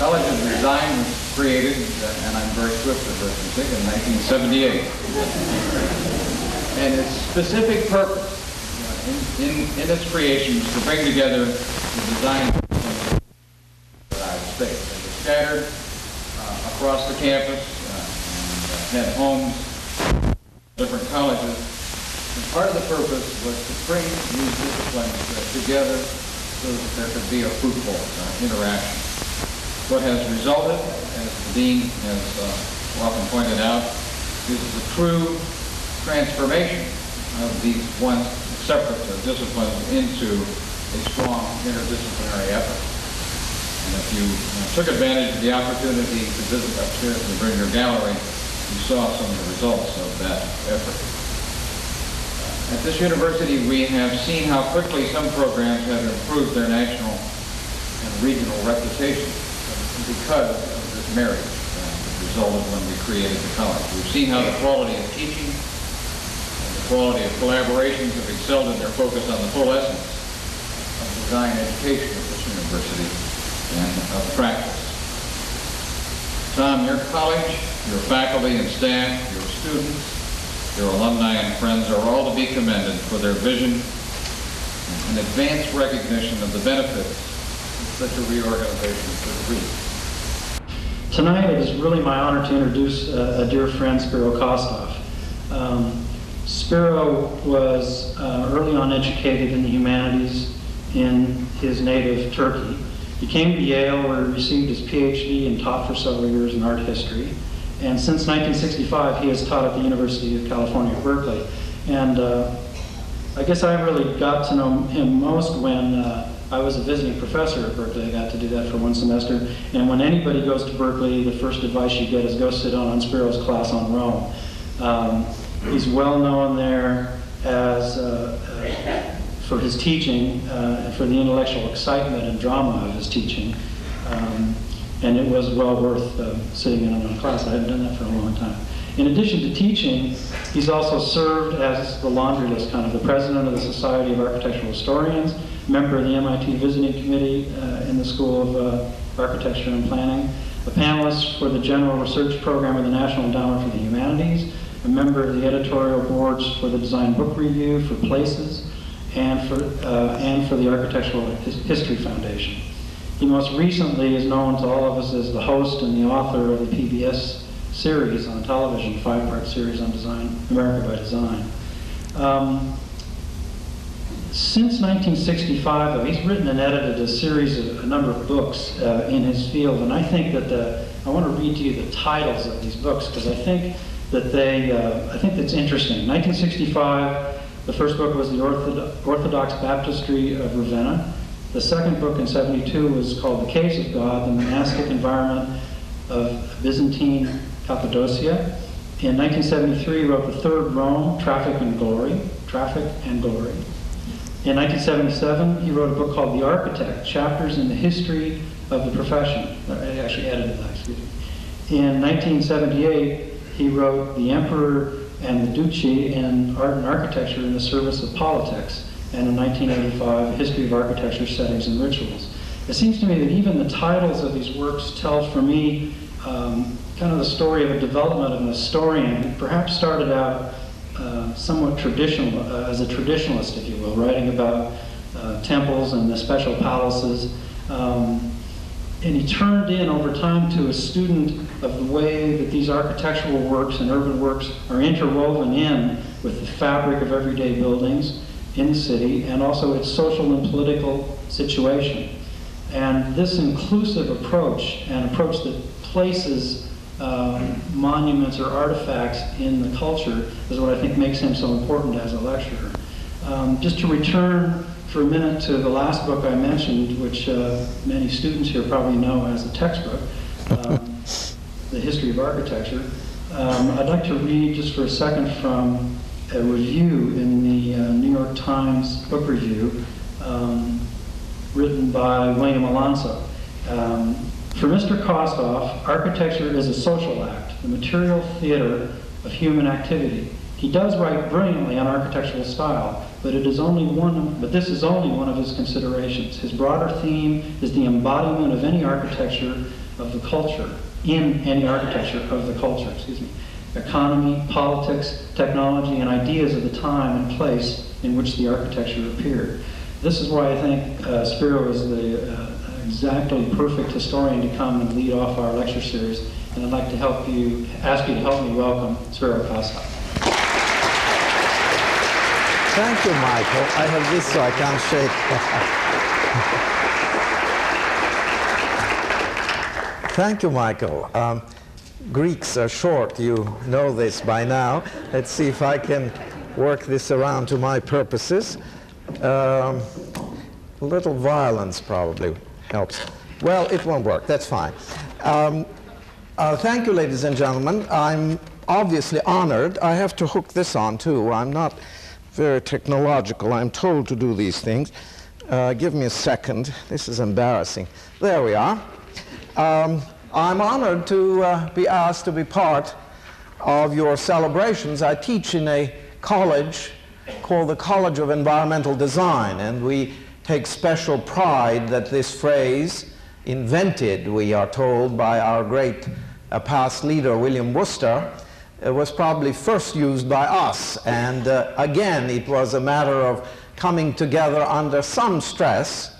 College of Design was created, and I'm very swift at this, I in 1978. And its specific purpose in, in, in its creation was to bring together the design of the United States. Scattered uh, across the campus uh, and uh, had homes, different colleges. And part of the purpose was to bring these disciplines together so that there could be a fruitful uh, interaction. What has resulted, as the Dean has uh, often pointed out, is the true transformation of these once separate disciplines into a strong interdisciplinary effort. And if you uh, took advantage of the opportunity to visit upstairs in the Bringer Gallery, you saw some of the results of that effort. Uh, At this university, we have seen how quickly some programs have improved their national and regional reputation because of this marriage uh, resulted when we created the college. We've seen how the quality of teaching and the quality of collaborations have excelled in their focus on the full essence of design education at this university and of practice. Tom, your college, your faculty and staff, your students, your alumni and friends are all to be commended for their vision and advanced recognition of the benefits that such a reorganization could reap. Tonight, it is really my honor to introduce uh, a dear friend, Spiro Kostov. Um, Spiro was uh, early on educated in the humanities in his native Turkey. He came to Yale where he received his PhD and taught for several years in art history. And since 1965, he has taught at the University of California, Berkeley. And uh, I guess I really got to know him most when uh, I was a visiting professor at Berkeley. I got to do that for one semester. And when anybody goes to Berkeley, the first advice you get is go sit on, Spiro's class on Rome. Um, he's well known there as uh, uh, for his teaching uh, and for the intellectual excitement and drama of his teaching. Um, and it was well worth uh, sitting in on a class. I hadn't done that for a long time. In addition to teaching, he's also served as the laundry list kind of the president of the Society of Architectural Historians, member of the MIT Visiting Committee uh, in the School of uh, Architecture and Planning, a panelist for the General Research Program of the National Endowment for the Humanities, a member of the editorial boards for the Design Book Review, for Places, and for, uh, and for the Architectural His History Foundation. He most recently is known to all of us as the host and the author of the PBS series on television, five-part series on design, America by Design. Um, since 1965, though, he's written and edited a series of a number of books uh, in his field, and I think that the I want to read to you the titles of these books because I think that they uh, I think that's interesting. 1965, the first book was the Orthodox Baptistry of Ravenna. The second book in 72 was called The Caves of God, the monastic environment of Byzantine Cappadocia. In 1973, he wrote the third Rome, Traffic and Glory, Traffic and Glory. In 1977, he wrote a book called The Architect, Chapters in the History of the Profession. I actually edited that, excuse me. In 1978, he wrote The Emperor and the Duce in Art and Architecture in the Service of Politics, and in 1985, History of Architecture, Settings and Rituals. It seems to me that even the titles of these works tell for me um, kind of the story of a development of an historian who perhaps started out uh, somewhat traditional, uh, as a traditionalist, if you will, writing about uh, temples and the special palaces. Um, and he turned in over time to a student of the way that these architectural works and urban works are interwoven in with the fabric of everyday buildings in the city and also its social and political situation. And this inclusive approach, an approach that places um, monuments or artifacts in the culture is what I think makes him so important as a lecturer. Um, just to return for a minute to the last book I mentioned, which uh, many students here probably know as a textbook, um, The History of Architecture. Um, I'd like to read just for a second from a review in the uh, New York Times book review um, written by William Alonso. For Mr. Kostov, architecture is a social act, the material theater of human activity. He does write brilliantly on architectural style, but it is only one. But this is only one of his considerations. His broader theme is the embodiment of any architecture of the culture, in any architecture of the culture, excuse me. Economy, politics, technology, and ideas of the time and place in which the architecture appeared. This is why I think uh, Spiro is the uh, exactly perfect historian to come and lead off our lecture series. And I'd like to help you, ask you to help me welcome Spiro Kasa. Thank you, Michael. I have this so I can't shake. Thank you, Michael. Um, Greeks are short. You know this by now. Let's see if I can work this around to my purposes. Um, a little violence probably helps. Well, it won't work. That's fine. Um, uh, thank you, ladies and gentlemen. I'm obviously honored. I have to hook this on, too. I'm not very technological. I'm told to do these things. Uh, give me a second. This is embarrassing. There we are. Um, I'm honored to uh, be asked to be part of your celebrations. I teach in a college called the College of Environmental Design, and we take special pride that this phrase, invented, we are told, by our great uh, past leader, William Wurster, uh, was probably first used by us. And uh, again, it was a matter of coming together under some stress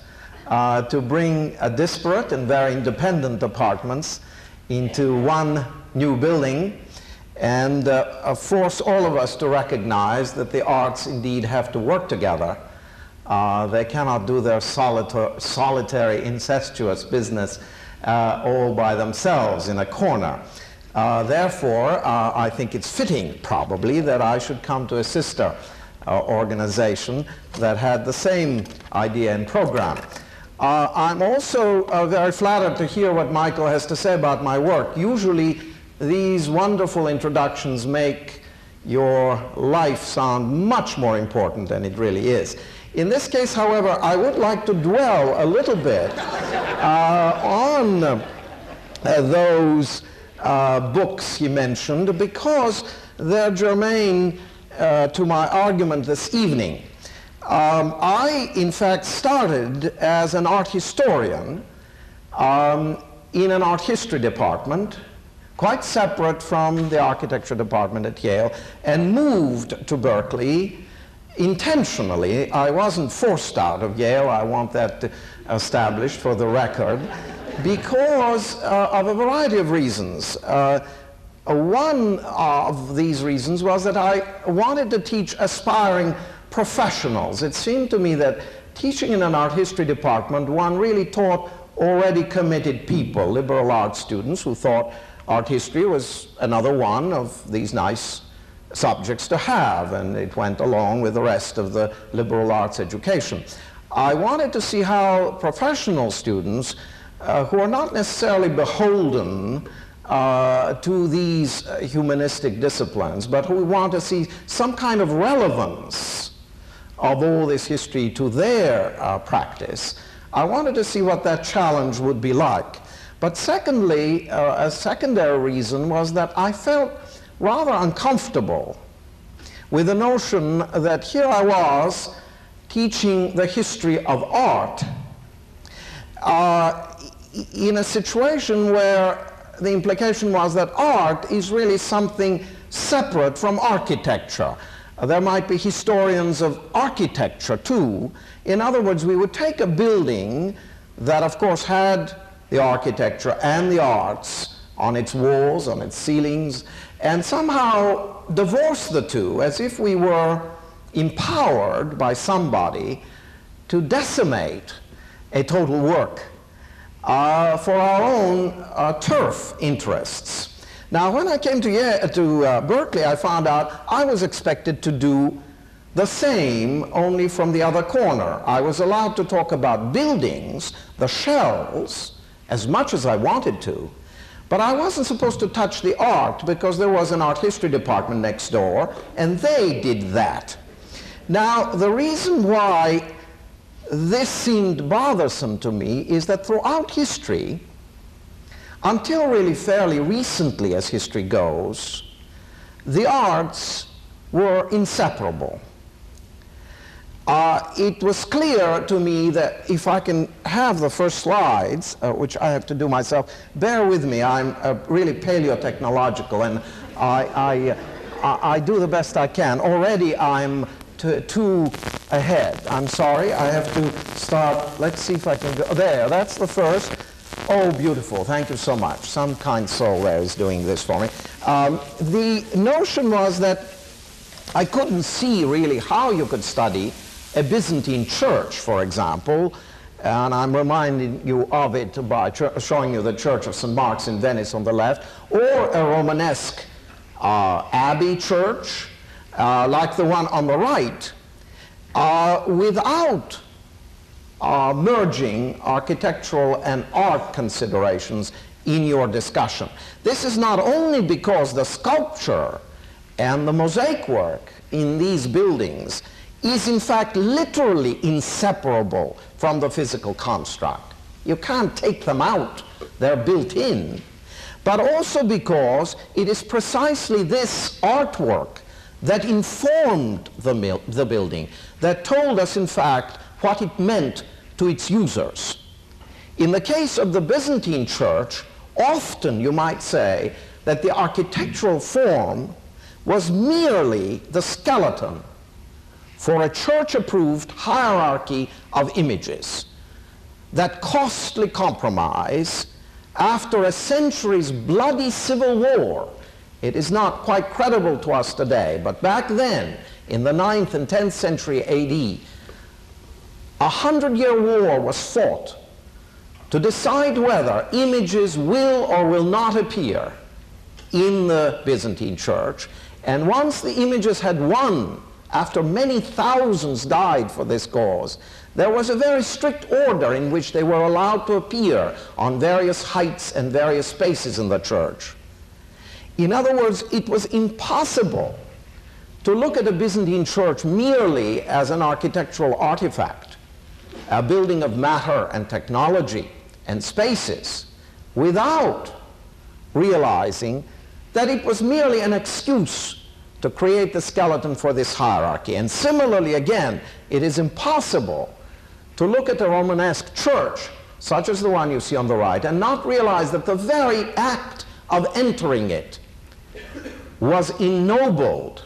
uh, to bring a disparate and very independent apartments into one new building and uh, force all of us to recognize that the arts indeed have to work together. Uh, they cannot do their solita solitary, incestuous business uh, all by themselves in a corner. Uh, therefore, uh, I think it's fitting, probably, that I should come to a sister uh, organization that had the same idea and program. Uh, I'm also very flattered to hear what Michael has to say about my work. Usually, these wonderful introductions make your life sound much more important than it really is. In this case, however, I would like to dwell a little bit uh, on uh, those uh, books he mentioned because they're germane uh, to my argument this evening. Um, I, in fact, started as an art historian um, in an art history department, quite separate from the architecture department at Yale, and moved to Berkeley intentionally. I wasn't forced out of Yale, I want that established for the record, because uh, of a variety of reasons. Uh, one of these reasons was that I wanted to teach aspiring professionals. It seemed to me that teaching in an art history department, one really taught already committed people, liberal arts students who thought art history was another one of these nice subjects to have, and it went along with the rest of the liberal arts education. I wanted to see how professional students, uh, who are not necessarily beholden uh, to these uh, humanistic disciplines, but who want to see some kind of relevance of all this history to their uh, practice, I wanted to see what that challenge would be like. But secondly, uh, a secondary reason was that I felt rather uncomfortable with the notion that here I was teaching the history of art uh, in a situation where the implication was that art is really something separate from architecture. There might be historians of architecture too. In other words, we would take a building that of course had the architecture and the arts on its walls, on its ceilings, and somehow divorce the two as if we were empowered by somebody to decimate a total work uh, for our own uh, turf interests. Now, when I came to, to uh, Berkeley, I found out I was expected to do the same, only from the other corner. I was allowed to talk about buildings, the shells, as much as I wanted to, but I wasn't supposed to touch the art because there was an art history department next door, and they did that. Now, the reason why this seemed bothersome to me is that throughout history, until really fairly recently, as history goes, the arts were inseparable. Uh, it was clear to me that if I can have the first slides, uh, which I have to do myself, bear with me, I'm uh, really paleotechnological and I, I, I, do the best I can. Already I'm two ahead. I'm sorry, I have to start, let's see if I can go, there, that's the first. Oh, beautiful, thank you so much. Some kind soul there is doing this for me. Um, the notion was that I couldn't see really how you could study a Byzantine church, for example, and I'm reminding you of it by showing you the Church of St. Mark's in Venice on the left, or a Romanesque uh, abbey church, uh, like the one on the right, uh, without uh, merging architectural and art considerations in your discussion. This is not only because the sculpture and the mosaic work in these buildings is in fact literally inseparable from the physical construct. You can't take them out, they're built in. But also because it is precisely this artwork that informed the, the building, that told us in fact what it meant to its users. In the case of the Byzantine church, often you might say that the architectural form was merely the skeleton for a church-approved hierarchy of images. That costly compromise, after a century's bloody civil war, it is not quite credible to us today, but back then, in the 9th and 10th century AD, a hundred-year war was fought to decide whether images will or will not appear in the Byzantine church. And once the images had won after many thousands died for this cause, there was a very strict order in which they were allowed to appear on various heights and various spaces in the church. In other words, it was impossible to look at a Byzantine church merely as an architectural artifact, a building of matter and technology and spaces, without realizing that it was merely an excuse to create the skeleton for this hierarchy. And similarly, again, it is impossible to look at a Romanesque church, such as the one you see on the right, and not realize that the very act of entering it was ennobled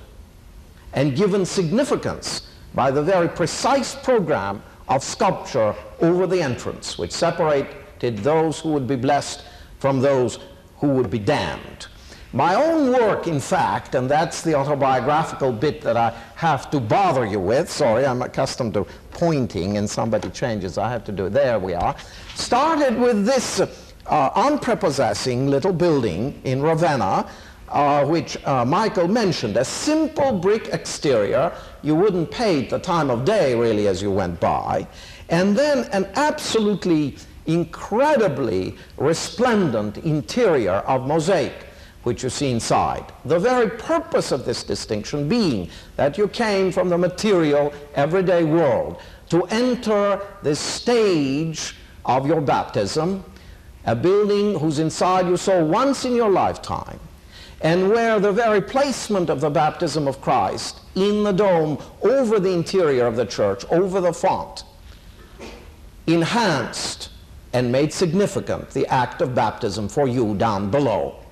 and given significance by the very precise program of sculpture over the entrance, which separated those who would be blessed from those who would be damned. My own work, in fact, and that's the autobiographical bit that I have to bother you with. Sorry, I'm accustomed to pointing and somebody changes. I have to do it. There we are. Started with this uh, unprepossessing little building in Ravenna, uh, which uh, Michael mentioned. A simple brick exterior. You wouldn't pay the time of day, really, as you went by. And then an absolutely incredibly resplendent interior of mosaic which you see inside. The very purpose of this distinction being that you came from the material, everyday world to enter this stage of your baptism, a building whose inside you saw once in your lifetime, and where the very placement of the baptism of Christ in the dome over the interior of the church, over the font, enhanced and made significant the act of baptism for you down below.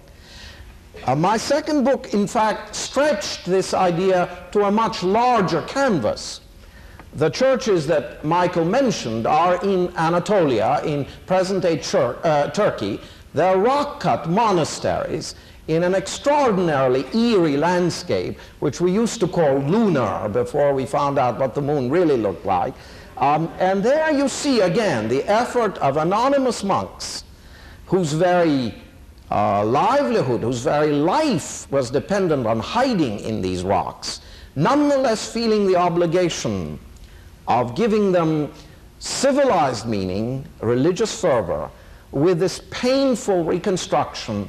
Uh, my second book, in fact, stretched this idea to a much larger canvas. The churches that Michael mentioned are in Anatolia, in present-day uh, Turkey. They're rock-cut monasteries in an extraordinarily eerie landscape, which we used to call lunar before we found out what the moon really looked like. Um, and there you see again the effort of anonymous monks whose very uh, livelihood, whose very life was dependent on hiding in these rocks, nonetheless feeling the obligation of giving them civilized meaning, religious fervor, with this painful reconstruction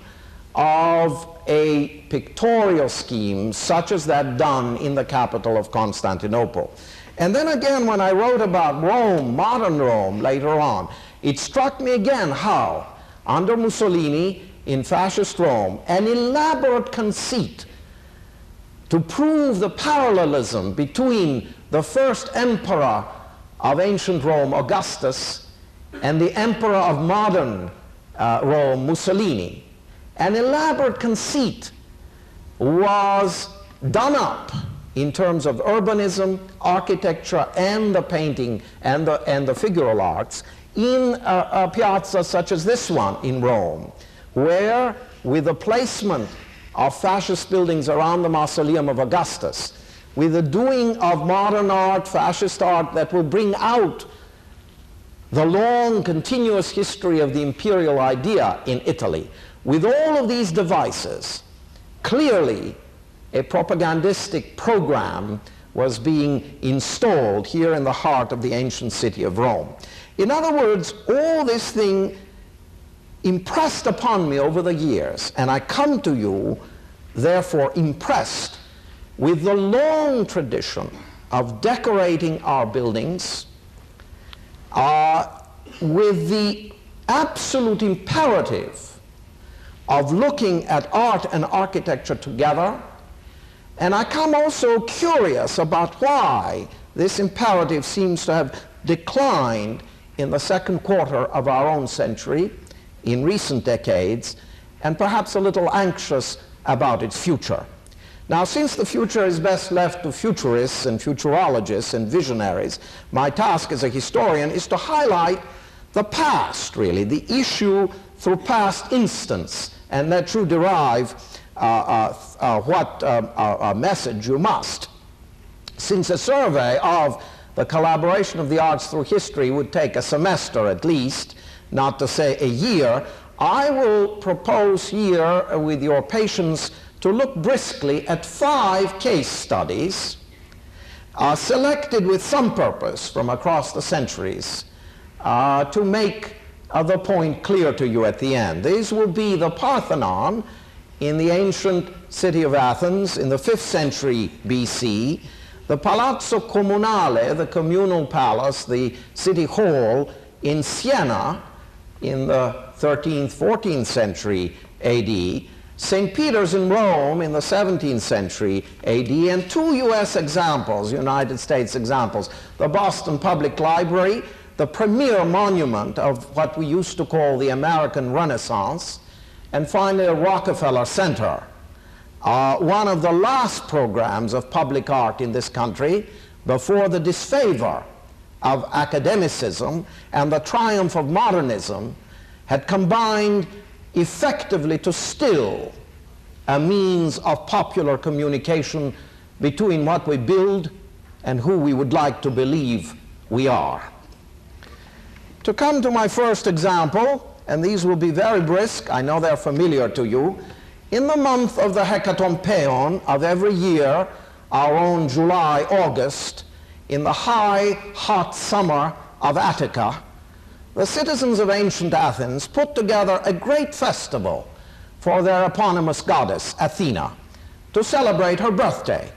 of a pictorial scheme such as that done in the capital of Constantinople. And then again, when I wrote about Rome, modern Rome, later on, it struck me again how, under Mussolini, in fascist Rome, an elaborate conceit to prove the parallelism between the first emperor of ancient Rome, Augustus, and the emperor of modern uh, Rome, Mussolini. An elaborate conceit was done up in terms of urbanism, architecture, and the painting and the, and the figural arts in a, a piazza such as this one in Rome, where? With the placement of fascist buildings around the mausoleum of Augustus, with the doing of modern art, fascist art that will bring out the long continuous history of the imperial idea in Italy, with all of these devices, clearly a propagandistic program was being installed here in the heart of the ancient city of Rome. In other words, all this thing impressed upon me over the years, and I come to you, therefore, impressed with the long tradition of decorating our buildings, uh, with the absolute imperative of looking at art and architecture together, and I come also curious about why this imperative seems to have declined in the second quarter of our own century, in recent decades, and perhaps a little anxious about its future. Now, since the future is best left to futurists and futurologists and visionaries, my task as a historian is to highlight the past, really, the issue through past instance, and that you derive uh, uh, uh, what message you must. Since a survey of the collaboration of the arts through history would take a semester at least, not to say a year, I will propose here, with your patience, to look briskly at five case studies uh, selected with some purpose from across the centuries uh, to make uh, the point clear to you at the end. These will be the Parthenon in the ancient city of Athens in the 5th century BC, the Palazzo Comunale, the communal palace, the city hall in Siena in the 13th, 14th century AD, St. Peter's in Rome in the 17th century AD, and two US examples, United States examples, the Boston Public Library, the premier monument of what we used to call the American Renaissance, and finally the Rockefeller Center, uh, one of the last programs of public art in this country before the disfavor of academicism and the triumph of modernism had combined effectively to still a means of popular communication between what we build and who we would like to believe we are. To come to my first example, and these will be very brisk, I know they're familiar to you. In the month of the Hekatombaion of every year, our own July, August, in the high, hot summer of Attica, the citizens of ancient Athens put together a great festival for their eponymous goddess, Athena, to celebrate her birthday.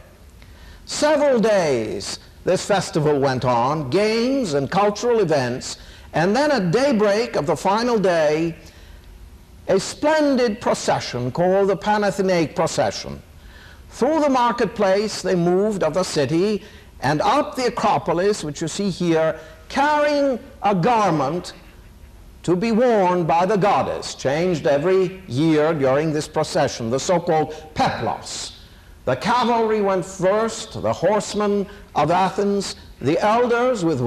Several days this festival went on, games and cultural events and then at daybreak of the final day, a splendid procession called the Panathenaic Procession. Through the marketplace they moved of the city and up the Acropolis, which you see here, carrying a garment to be worn by the goddess, changed every year during this procession, the so-called peplos. The cavalry went first, the horsemen of Athens, the elders with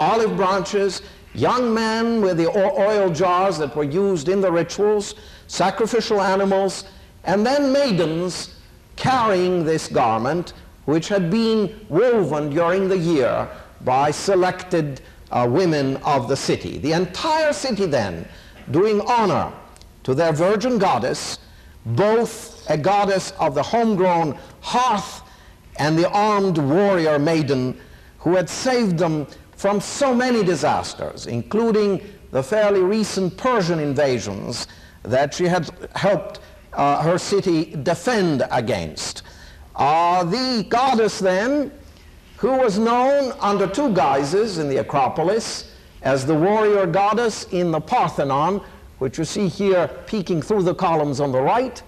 olive branches, young men with the oil jars that were used in the rituals, sacrificial animals, and then maidens carrying this garment which had been woven during the year by selected uh, women of the city. The entire city then doing honor to their virgin goddess, both a goddess of the homegrown hearth and the armed warrior maiden who had saved them from so many disasters, including the fairly recent Persian invasions that she had helped uh, her city defend against. Uh, the goddess then, who was known under two guises in the Acropolis, as the warrior goddess in the Parthenon, which you see here peeking through the columns on the right,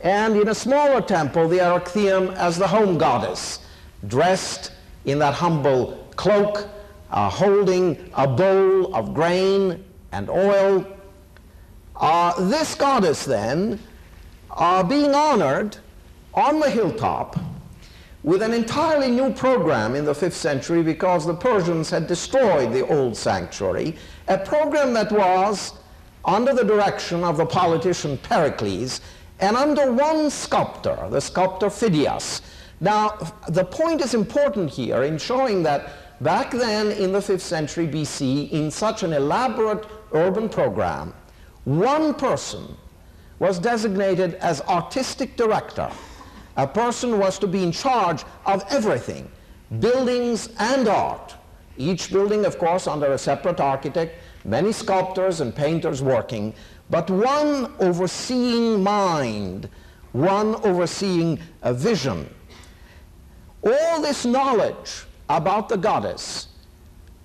and in a smaller temple, the Erechtheum as the home goddess, dressed in that humble cloak, uh, holding a bowl of grain and oil. Uh, this goddess then, uh, being honored on the hilltop with an entirely new program in the 5th century because the Persians had destroyed the old sanctuary, a program that was under the direction of the politician Pericles and under one sculptor, the sculptor Phidias. Now, the point is important here in showing that back then in the 5th century BC, in such an elaborate urban program, one person was designated as artistic director. A person was to be in charge of everything, buildings and art. Each building, of course, under a separate architect, many sculptors and painters working, but one overseeing mind, one overseeing a vision. All this knowledge about the goddess,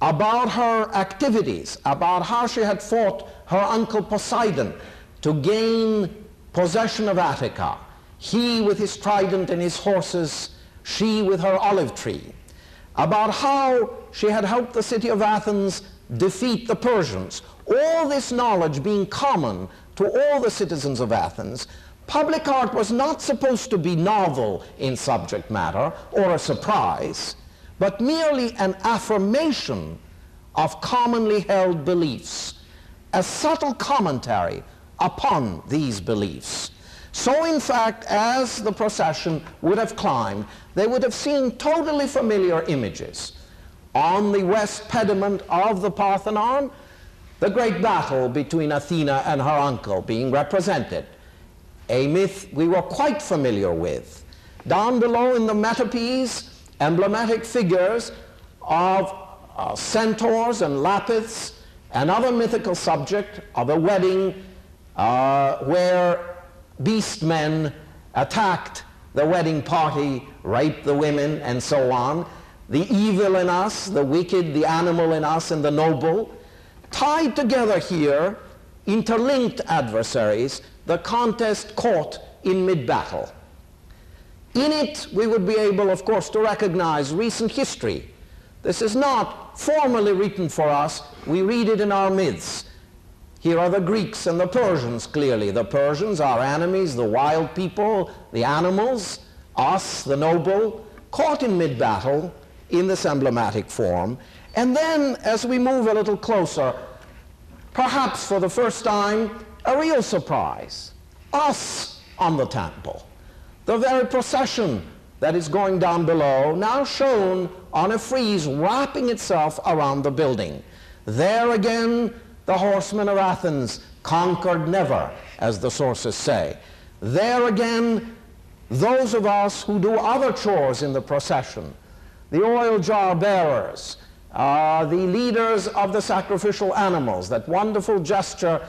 about her activities, about how she had fought her uncle Poseidon to gain possession of Attica, he with his trident and his horses, she with her olive tree, about how she had helped the city of Athens defeat the Persians. All this knowledge being common to all the citizens of Athens, public art was not supposed to be novel in subject matter or a surprise, but merely an affirmation of commonly held beliefs, a subtle commentary upon these beliefs. So in fact, as the procession would have climbed, they would have seen totally familiar images. On the west pediment of the Parthenon, the great battle between Athena and her uncle being represented, a myth we were quite familiar with. Down below in the metopes, emblematic figures of uh, centaurs and lapiths, another mythical subject of a wedding uh, where beast men attacked the wedding party, raped the women, and so on. The evil in us, the wicked, the animal in us, and the noble, tied together here, interlinked adversaries, the contest caught in mid-battle. In it, we would be able, of course, to recognize recent history. This is not formally written for us. We read it in our myths. Here are the Greeks and the Persians, clearly. The Persians, our enemies, the wild people, the animals, us, the noble, caught in mid-battle in this emblematic form. And then, as we move a little closer, perhaps for the first time, a real surprise. Us on the temple. The very procession that is going down below, now shown on a frieze wrapping itself around the building. There again, the horsemen of Athens conquered never, as the sources say. There again, those of us who do other chores in the procession, the oil jar bearers, uh, the leaders of the sacrificial animals, that wonderful gesture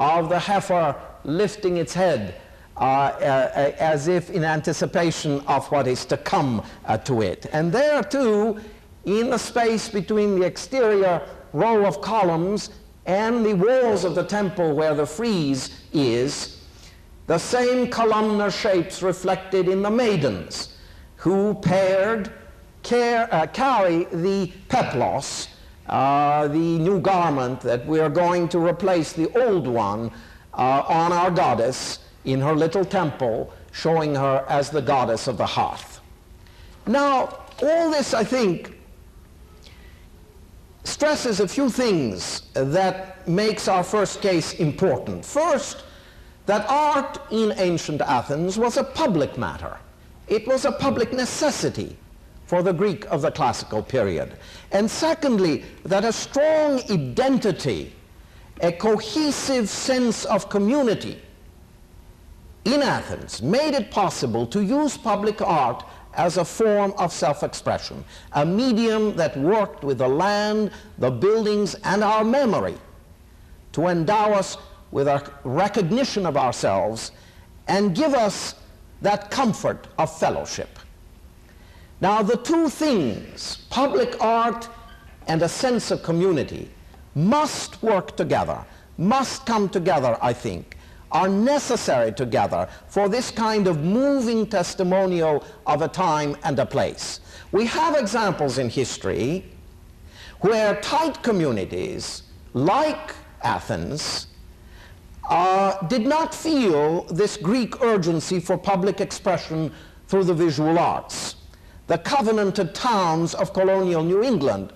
of the heifer lifting its head uh, uh, as if in anticipation of what is to come uh, to it. And there too, in the space between the exterior row of columns and the walls of the temple where the frieze is, the same columnar shapes reflected in the maidens who paired, care, uh, carry the peplos, uh, the new garment that we are going to replace the old one uh, on our goddess in her little temple, showing her as the goddess of the hearth. Now, all this, I think, stresses a few things that makes our first case important. First, that art in ancient Athens was a public matter. It was a public necessity for the Greek of the classical period. And secondly, that a strong identity, a cohesive sense of community in Athens made it possible to use public art as a form of self-expression, a medium that worked with the land, the buildings, and our memory to endow us with a recognition of ourselves and give us that comfort of fellowship. Now, the two things, public art and a sense of community, must work together, must come together, I think, are necessary together for this kind of moving testimonial of a time and a place. We have examples in history where tight communities like Athens uh, did not feel this Greek urgency for public expression through the visual arts. The covenanted towns of colonial New England,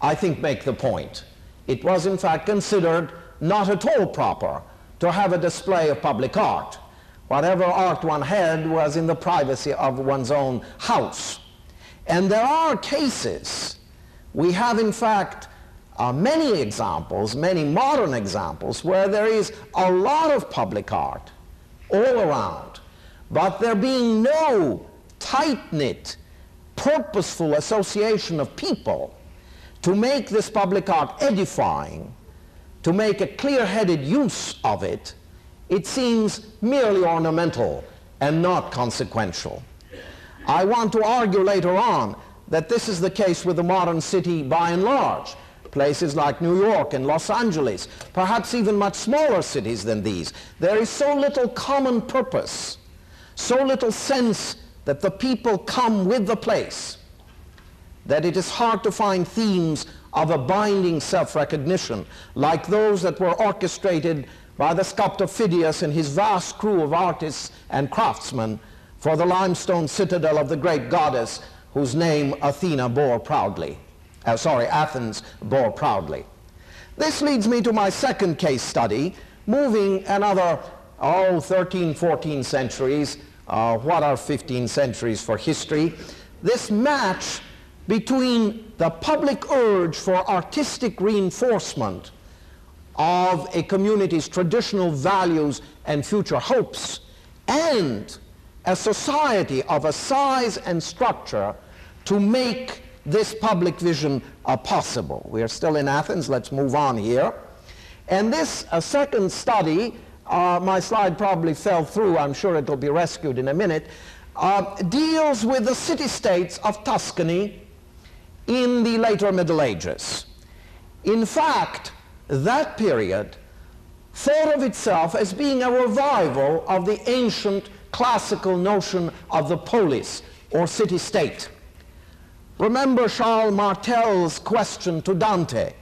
I think, make the point. It was in fact considered not at all proper to have a display of public art. Whatever art one had was in the privacy of one's own house. And there are cases, we have in fact uh, many examples, many modern examples, where there is a lot of public art all around, but there being no tight-knit, purposeful association of people to make this public art edifying, to make a clear-headed use of it, it seems merely ornamental and not consequential. I want to argue later on that this is the case with the modern city by and large. Places like New York and Los Angeles, perhaps even much smaller cities than these. There is so little common purpose, so little sense that the people come with the place, that it is hard to find themes of a binding self-recognition like those that were orchestrated by the sculptor Phidias and his vast crew of artists and craftsmen for the limestone citadel of the great goddess whose name Athena bore proudly. Uh, sorry, Athens bore proudly. This leads me to my second case study, moving another, oh, 13, 14 centuries. Uh, what are 15 centuries for history? This match between the public urge for artistic reinforcement of a community's traditional values and future hopes and a society of a size and structure to make this public vision uh, possible. We are still in Athens. Let's move on here. And this uh, second study, uh, my slide probably fell through. I'm sure it will be rescued in a minute, uh, deals with the city-states of Tuscany in the later Middle Ages. In fact, that period thought of itself as being a revival of the ancient classical notion of the polis or city-state. Remember Charles Martel's question to Dante,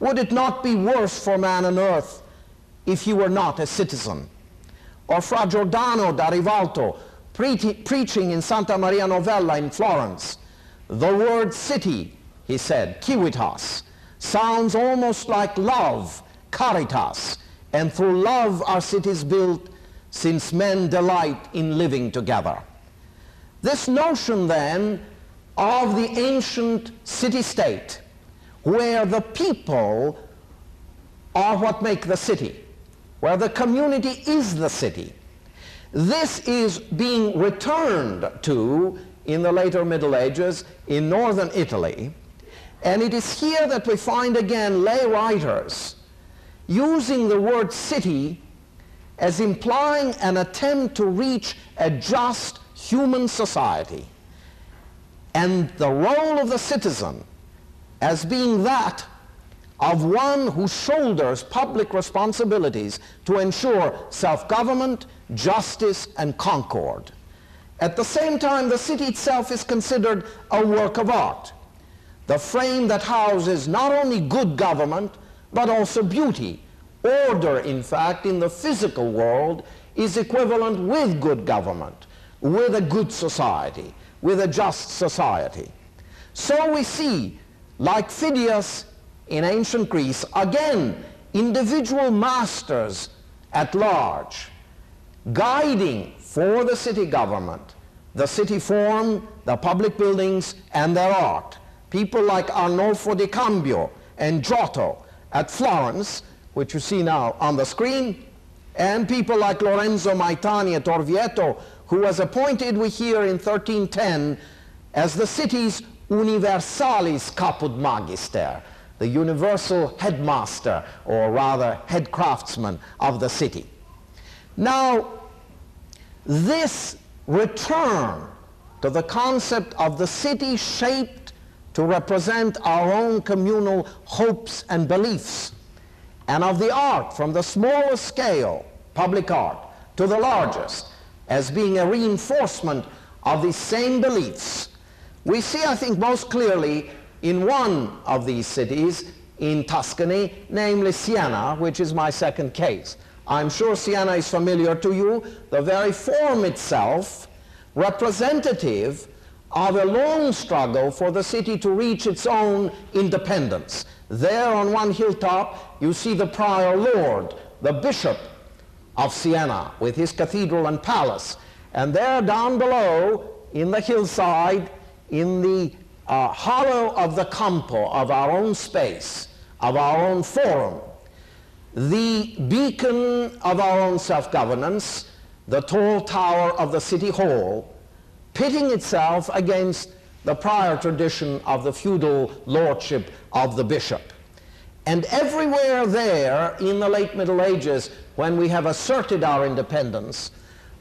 would it not be worse for man on earth if you were not a citizen? Or Fra Giordano da Rivalto pre preaching in Santa Maria Novella in Florence, the word city, he said, civitas, sounds almost like love, caritas, and through love are cities built since men delight in living together. This notion then of the ancient city-state where the people are what make the city, where the community is the city. This is being returned to in the later Middle Ages in northern Italy, and it is here that we find again lay writers using the word city as implying an attempt to reach a just human society and the role of the citizen as being that of one who shoulders public responsibilities to ensure self-government, justice, and concord. At the same time, the city itself is considered a work of art, the frame that houses not only good government, but also beauty. Order, in fact, in the physical world is equivalent with good government, with a good society with a just society. So we see, like Phidias in ancient Greece, again, individual masters at large, guiding for the city government, the city form, the public buildings, and their art. People like Arnolfo di Cambio and Giotto at Florence, which you see now on the screen, and people like Lorenzo Maitani at Orvieto, who was appointed, we hear, in 1310 as the city's universalis caput magister, the universal headmaster, or rather head craftsman of the city. Now, this return to the concept of the city shaped to represent our own communal hopes and beliefs, and of the art from the smallest scale public art, to the largest, as being a reinforcement of these same beliefs, we see, I think, most clearly in one of these cities in Tuscany, namely Siena, which is my second case. I'm sure Siena is familiar to you. The very form itself, representative of a long struggle for the city to reach its own independence. There on one hilltop, you see the prior lord, the bishop of Siena, with his cathedral and palace. And there down below, in the hillside, in the uh, hollow of the campo of our own space, of our own forum, the beacon of our own self-governance, the tall tower of the city hall, pitting itself against the prior tradition of the feudal lordship of the bishop. And everywhere there in the late Middle Ages, when we have asserted our independence,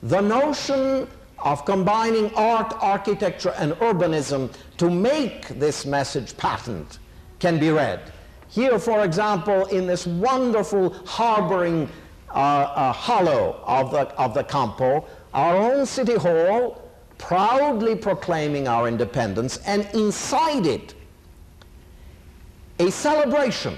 the notion of combining art, architecture, and urbanism to make this message patent can be read. Here, for example, in this wonderful harboring uh, uh, hollow of the, of the Campo, our own city hall, proudly proclaiming our independence, and inside it, a celebration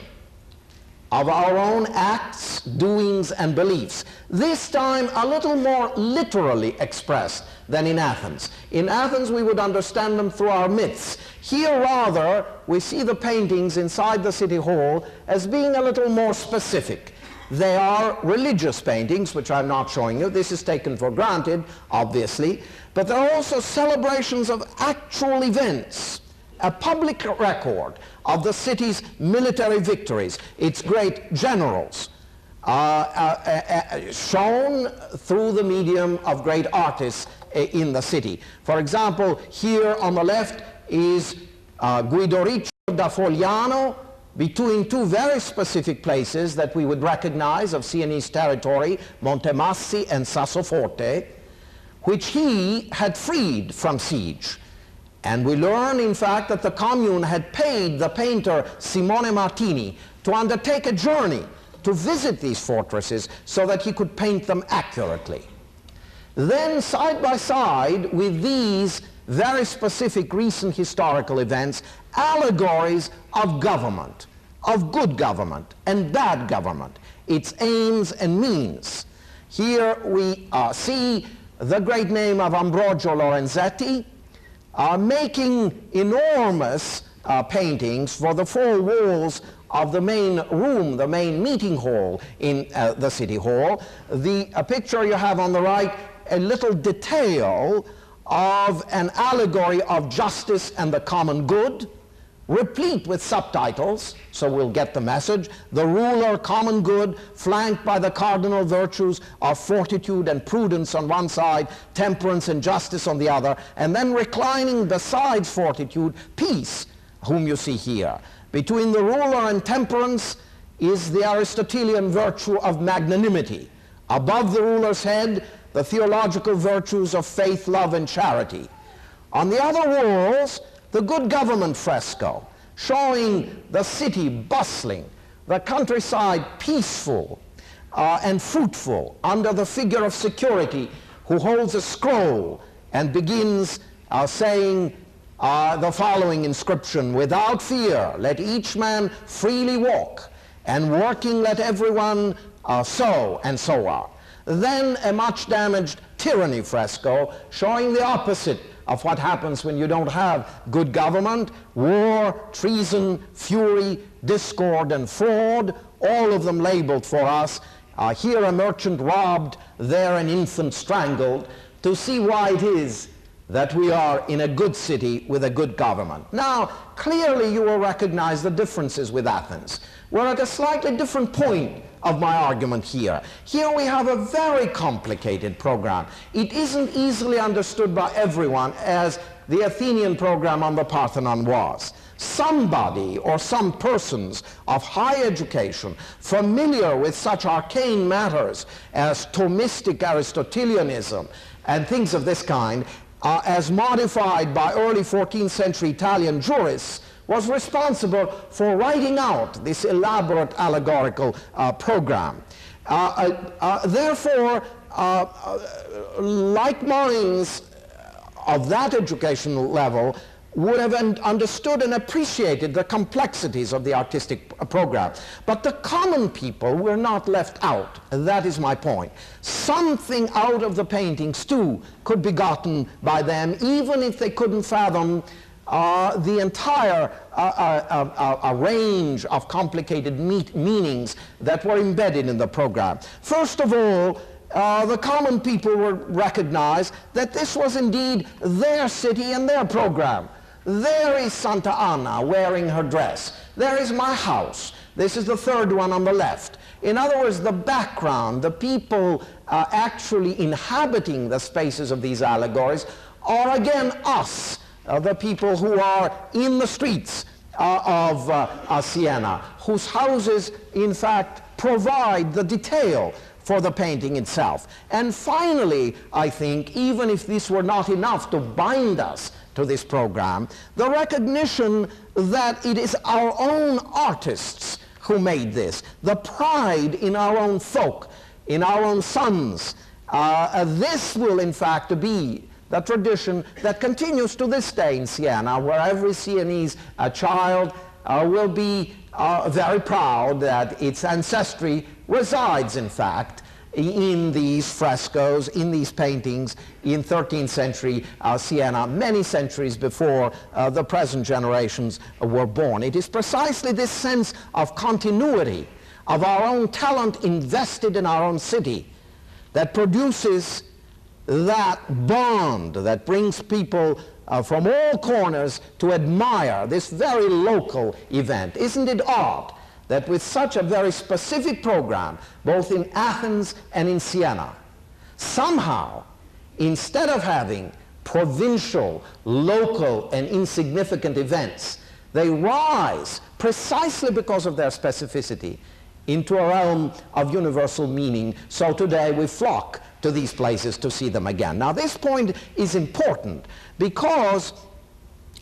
of our own acts, doings, and beliefs. This time a little more literally expressed than in Athens. In Athens we would understand them through our myths. Here rather we see the paintings inside the city hall as being a little more specific. They are religious paintings, which I'm not showing you. This is taken for granted, obviously. But they're also celebrations of actual events a public record of the city's military victories, its great generals, uh, uh, uh, uh shown through the medium of great artists uh, in the city. For example, here on the left is uh, Guidoriccio da Fogliano between two very specific places that we would recognize of Sienese territory, Montemassi and Sassoforte, which he had freed from siege. And we learn, in fact, that the commune had paid the painter Simone Martini to undertake a journey to visit these fortresses so that he could paint them accurately. Then, side by side with these very specific recent historical events, allegories of government, of good government and bad government, its aims and means. Here we uh, see the great name of Ambrogio Lorenzetti, are making enormous uh, paintings for the four walls of the main room, the main meeting hall in uh, the city hall. The uh, picture you have on the right, a little detail of an allegory of justice and the common good replete with subtitles, so we'll get the message. The ruler, common good, flanked by the cardinal virtues of fortitude and prudence on one side, temperance and justice on the other, and then reclining besides fortitude, peace, whom you see here. Between the ruler and temperance is the Aristotelian virtue of magnanimity. Above the ruler's head, the theological virtues of faith, love, and charity. On the other walls, the good government fresco, showing the city bustling, the countryside peaceful uh, and fruitful under the figure of security who holds a scroll and begins uh, saying uh, the following inscription, without fear, let each man freely walk, and working let everyone uh, sow, and so on. Then a much damaged tyranny fresco showing the opposite of what happens when you don't have good government, war, treason, fury, discord, and fraud, all of them labeled for us. Uh, here a merchant robbed, there an infant strangled, to see why it is that we are in a good city with a good government. Now, clearly you will recognize the differences with Athens. We're at a slightly different point of my argument here. Here we have a very complicated program. It isn't easily understood by everyone as the Athenian program on the Parthenon was. Somebody or some persons of high education familiar with such arcane matters as Thomistic Aristotelianism and things of this kind, uh, as modified by early 14th century Italian jurists, was responsible for writing out this elaborate allegorical uh, program. Uh, uh, uh therefore, like minds of that educational level would have understood and appreciated the complexities of the artistic program. But the common people were not left out. That is my point. Something out of the paintings, too, could be gotten by them, even if they couldn't fathom uh, the entire uh, uh, uh range of complicated meanings that were embedded in the program. First of all, uh, the common people would recognize that this was indeed their city and their program. There is Santa Anna wearing her dress. There is my house. This is the third one on the left. In other words, the background, the people uh, actually inhabiting the spaces of these allegories are again us, uh, the people who are in the streets uh, of uh, Siena, whose houses, in fact, provide the detail for the painting itself. And finally, I think, even if this were not enough to bind us to this program, the recognition that it is our own artists who made this, the pride in our own folk, in our own sons. Uh, this will, in fact, be the tradition that continues to this day in Siena, where every Sienese uh, child uh, will be uh, very proud that its ancestry resides, in fact, in these frescoes, in these paintings in 13th century uh, Siena, many centuries before uh, the present generations were born. It is precisely this sense of continuity, of our own talent invested in our own city, that produces that bond that brings people uh, from all corners to admire this very local event. Isn't it odd that with such a very specific program, both in Athens and in Siena, somehow, instead of having provincial, local, and insignificant events, they rise precisely because of their specificity into a realm of universal meaning. So today we flock to these places to see them again. Now this point is important because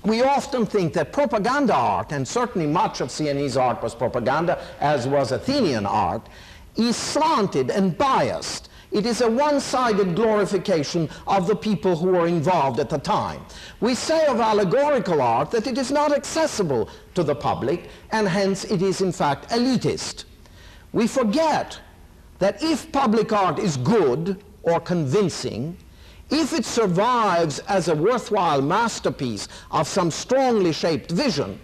we often think that propaganda art, and certainly much of Sienese art was propaganda, as was Athenian art, is slanted and biased. It is a one-sided glorification of the people who were involved at the time. We say of allegorical art that it is not accessible to the public, and hence it is in fact elitist. We forget that if public art is good or convincing, if it survives as a worthwhile masterpiece of some strongly shaped vision,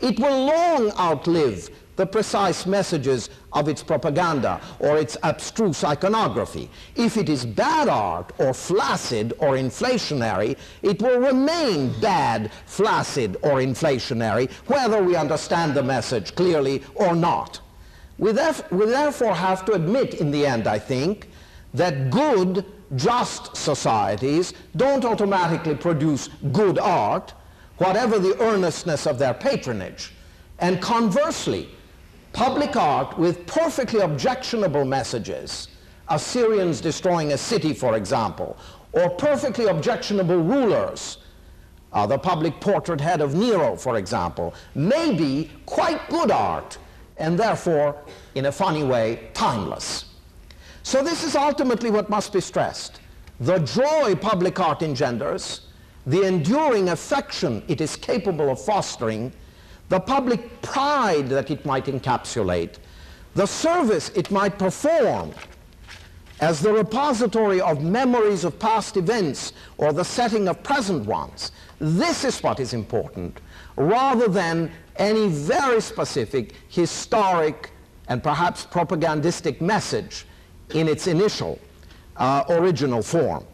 it will long outlive the precise messages of its propaganda or its abstruse iconography. If it is bad art or flaccid or inflationary, it will remain bad, flaccid or inflationary, whether we understand the message clearly or not. We, therefore have to admit in the end, I think, that good just societies don't automatically produce good art, whatever the earnestness of their patronage. And conversely, public art with perfectly objectionable messages, Assyrians destroying a city, for example, or perfectly objectionable rulers, uh, the public portrait head of Nero, for example, may be quite good art, and therefore, in a funny way, timeless. So this is ultimately what must be stressed. The joy public art engenders, the enduring affection it is capable of fostering, the public pride that it might encapsulate, the service it might perform as the repository of memories of past events or the setting of present ones. This is what is important, rather than any very specific historic and perhaps propagandistic message in its initial uh, original form.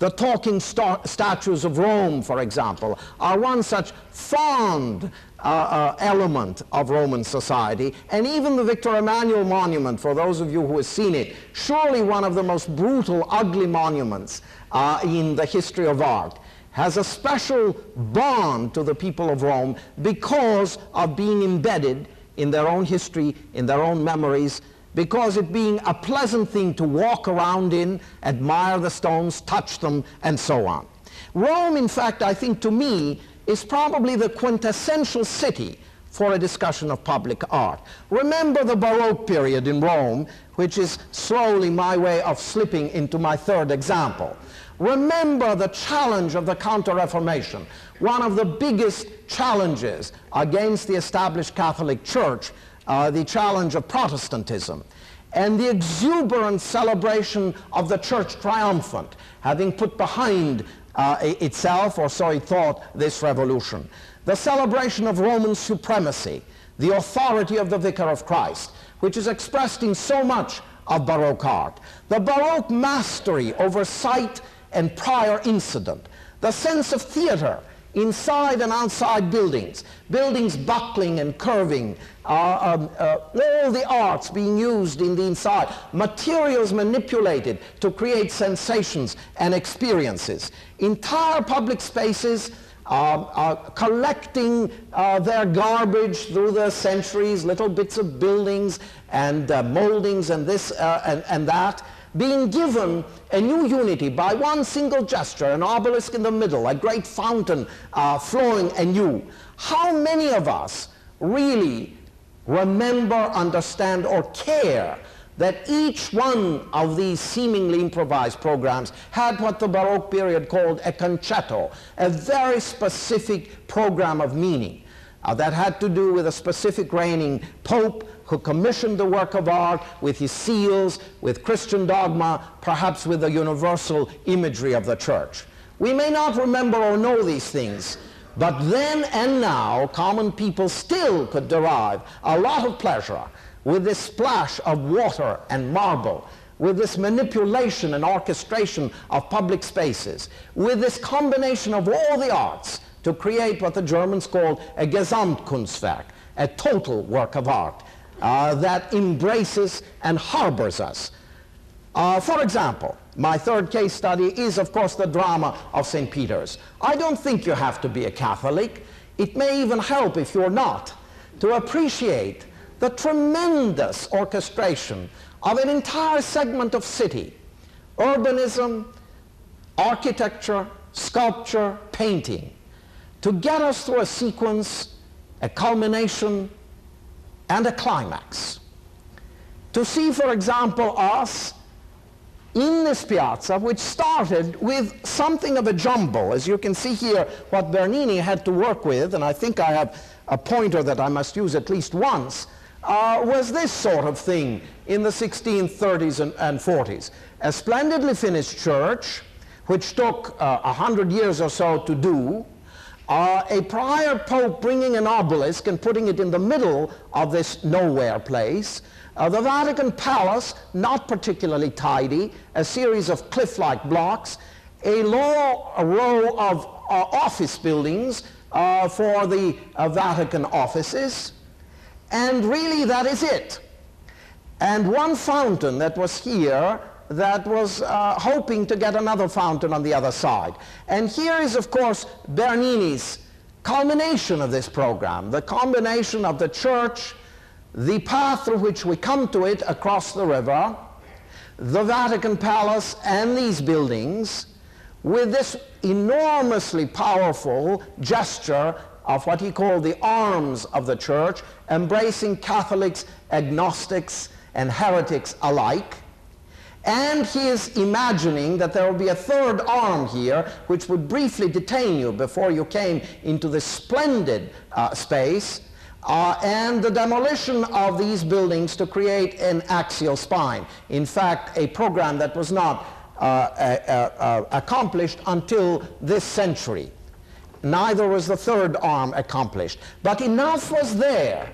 The talking statues of Rome, for example, are one such fond uh, uh, element of Roman society, and even the Victor Emmanuel monument, for those of you who have seen it, surely one of the most brutal, ugly monuments uh, in the history of art, has a special bond to the people of Rome because of being embedded in their own history, in their own memories, because it being a pleasant thing to walk around in, admire the stones, touch them, and so on. Rome, in fact, I think to me, is probably the quintessential city for a discussion of public art. Remember the Baroque period in Rome, which is slowly my way of slipping into my third example. Remember the challenge of the Counter-Reformation, one of the biggest challenges against the established Catholic Church, uh, the challenge of Protestantism, and the exuberant celebration of the Church triumphant, having put behind uh, itself, or so it thought, this revolution. The celebration of Roman supremacy, the authority of the Vicar of Christ, which is expressed in so much of Baroque art, the Baroque mastery over sight and prior incident, the sense of theater inside and outside buildings, buildings buckling and curving, uh, um, uh, all the arts being used in the inside, materials manipulated to create sensations and experiences, entire public spaces uh, uh, collecting uh, their garbage through the centuries, little bits of buildings and uh, moldings and this uh, and, and that, being given a new unity by one single gesture, an obelisk in the middle, a great fountain uh, flowing anew. How many of us really remember, understand, or care that each one of these seemingly improvised programs had what the Baroque period called a concetto, a very specific program of meaning uh, that had to do with a specific reigning pope who commissioned the work of art with his seals, with Christian dogma, perhaps with the universal imagery of the church. We may not remember or know these things, but then and now, common people still could derive a lot of pleasure with this splash of water and marble, with this manipulation and orchestration of public spaces, with this combination of all the arts to create what the Germans called a Gesamtkunstwerk, a total work of art uh, that embraces and harbors us. Uh, for example, my third case study is, of course, the drama of St. Peter's. I don't think you have to be a Catholic. It may even help if you're not to appreciate the tremendous orchestration of an entire segment of city, urbanism, architecture, sculpture, painting, to get us through a sequence, a culmination, and a climax. To see, for example, us in this piazza, which started with something of a jumble. As you can see here, what Bernini had to work with, and I think I have a pointer that I must use at least once, uh, was this sort of thing in the 1630s and, and 40s. A splendidly finished church, which took uh, a uh, hundred years or so to do, uh, a prior pope bringing an obelisk and putting it in the middle of this nowhere place, uh, the Vatican Palace, not particularly tidy, a series of cliff-like blocks, a low a row of uh, office buildings uh, for the Vatican offices, and really, that is it. And one fountain that was here that was uh, hoping to get another fountain on the other side. And here is, of course, Bernini's culmination of this program, the combination of the church, the path through which we come to it across the river, the Vatican Palace, and these buildings, with this enormously powerful gesture of what he called the arms of the church, embracing Catholics, agnostics, and heretics alike. And he is imagining that there will be a third arm here, which would briefly detain you before you came into this splendid uh, space, uh, and the demolition of these buildings to create an axial spine. In fact, a program that was not uh accomplished until this century neither was the third arm accomplished. But enough was there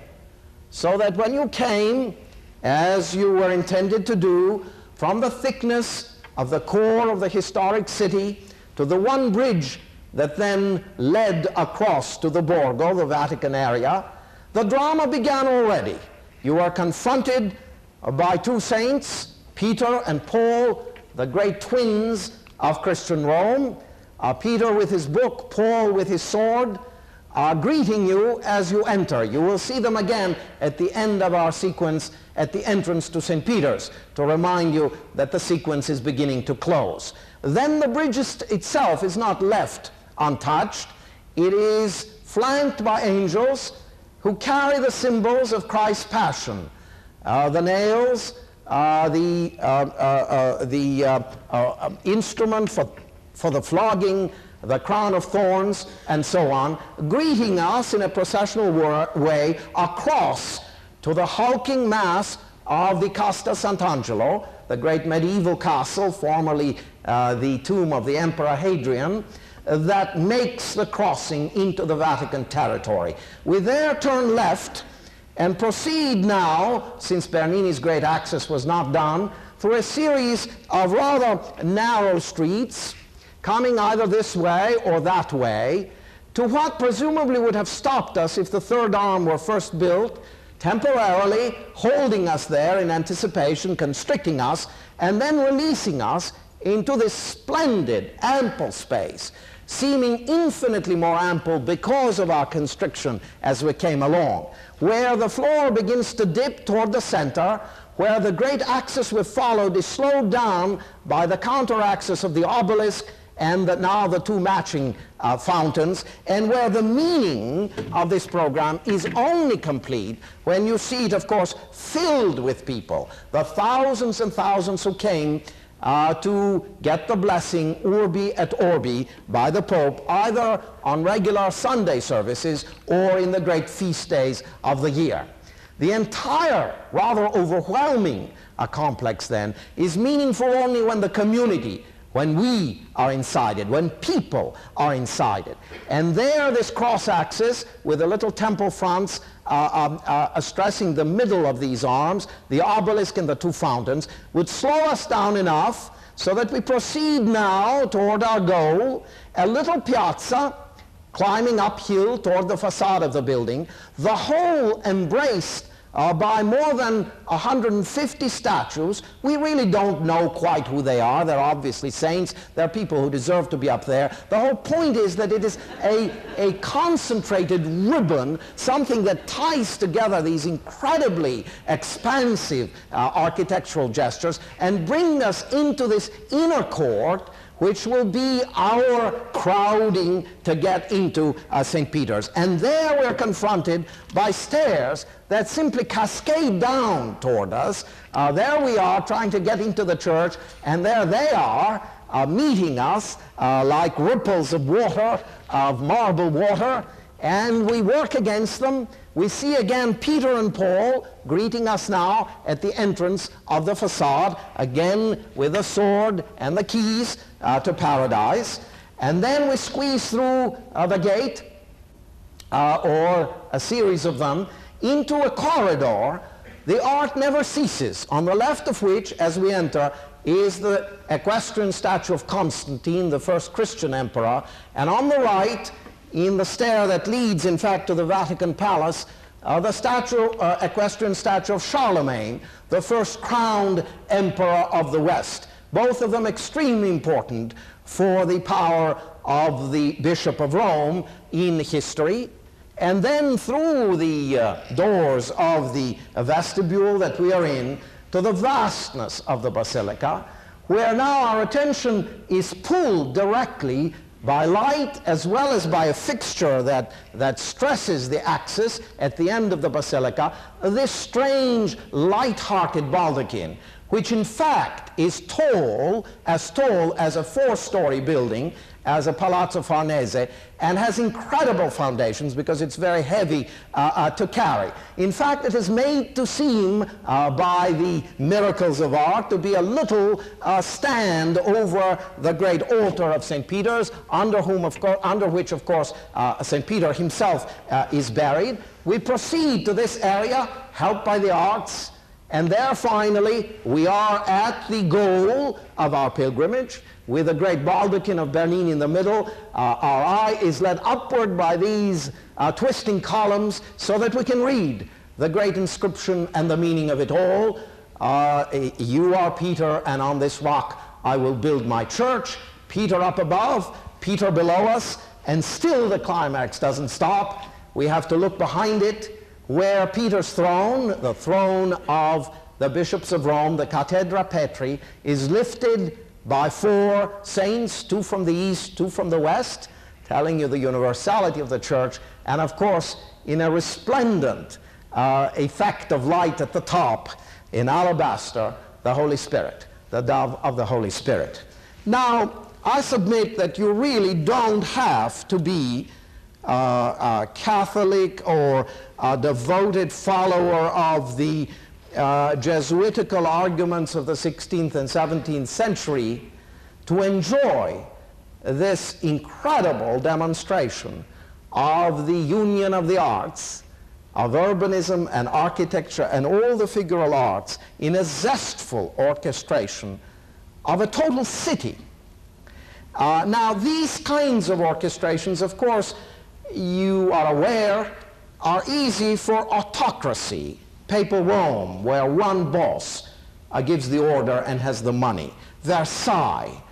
so that when you came, as you were intended to do, from the thickness of the core of the historic city to the one bridge that then led across to the Borgo, the Vatican area, the drama began already. You are confronted by two saints, Peter and Paul, the great twins of Christian Rome, uh, Peter with his book, Paul with his sword, are greeting you as you enter. You will see them again at the end of our sequence at the entrance to St. Peter's to remind you that the sequence is beginning to close. Then the bridge itself is not left untouched. it is flanked by angels who carry the symbols of Christ's passion. Uh, the nails, uh, the, uh, uh, uh the uh, instrument for, for the flogging, the crown of thorns, and so on, greeting us in a processional way across to the hulking mass of the Castel Sant'Angelo, the great medieval castle, formerly uh, the tomb of the Emperor Hadrian, that makes the crossing into the Vatican territory. We there turn left and proceed now, since Bernini's great axis was not done, through a series of rather narrow streets, coming either this way or that way, to what presumably would have stopped us if the third arm were first built, temporarily holding us there in anticipation, constricting us, and then releasing us into this splendid, ample space, seeming infinitely more ample because of our constriction as we came along, where the floor begins to dip toward the center, where the great axis we followed is slowed down by the counter axis of the obelisk and the, now the two matching uh, fountains, and where the meaning of this program is only complete when you see it, of course, filled with people, the thousands and thousands who came uh, to get the blessing urbi et orbi by the Pope, either on regular Sunday services or in the great feast days of the year. The entire, rather overwhelming uh, complex then is meaningful only when the community when we are inside it, when people are inside it. And there, this cross axis with the little temple fronts uh, um, uh, stressing the middle of these arms, the obelisk and the two fountains, would slow us down enough so that we proceed now toward our goal, a little piazza climbing uphill toward the facade of the building, the whole embraced uh, by more than 150 statues. We really don't know quite who they are. They're obviously saints. They're people who deserve to be up there. The whole point is that it is a, a concentrated ribbon, something that ties together these incredibly expansive uh, architectural gestures and bring us into this inner court which will be our crowding to get into uh, St. Peter's. And there we're confronted by stairs that simply cascade down toward us. Uh, there we are trying to get into the church, and there they are uh, meeting us uh, like ripples of water, of marble water, and we work against them. We see again Peter and Paul greeting us now at the entrance of the facade, again with the sword and the keys uh, to paradise. And then we squeeze through uh, the gate, uh, or a series of them, into a corridor. The art never ceases, on the left of which, as we enter, is the equestrian statue of Constantine, the first Christian emperor, and on the right, in the stair that leads, in fact, to the Vatican Palace, uh, the statue, uh, equestrian statue of Charlemagne, the first crowned emperor of the West both of them extremely important for the power of the Bishop of Rome in history. And then through the uh, doors of the vestibule that we are in to the vastness of the basilica, where now our attention is pulled directly by light as well as by a fixture that, that stresses the axis at the end of the basilica, this strange light-hearted baldachin, which in fact is tall, as tall as a four-story building, as a Palazzo Farnese, and has incredible foundations because it's very heavy uh, uh, to carry. In fact, it is made to seem uh, by the miracles of art to be a little uh, stand over the great altar of St. Peter's, under, whom of under which, of course, uh, St. Peter himself uh, is buried. We proceed to this area, helped by the arts, and there finally we are at the goal of our pilgrimage with the great baldachin of Bernini in the middle. Uh, our eye is led upward by these uh, twisting columns so that we can read the great inscription and the meaning of it all. Uh, you are Peter and on this rock I will build my church. Peter up above, Peter below us, and still the climax doesn't stop. We have to look behind it where Peter's throne, the throne of the bishops of Rome, the Cathedra Petri, is lifted by four saints, two from the east, two from the west, telling you the universality of the church, and of course, in a resplendent uh, effect of light at the top, in alabaster, the Holy Spirit, the dove of the Holy Spirit. Now, I submit that you really don't have to be uh, a Catholic or a devoted follower of the uh, Jesuitical arguments of the 16th and 17th century to enjoy this incredible demonstration of the union of the arts, of urbanism and architecture and all the figural arts in a zestful orchestration of a total city. Uh, now, these kinds of orchestrations, of course, you are aware, are easy for autocracy, papal Rome, where one boss uh, gives the order and has the money. Versailles,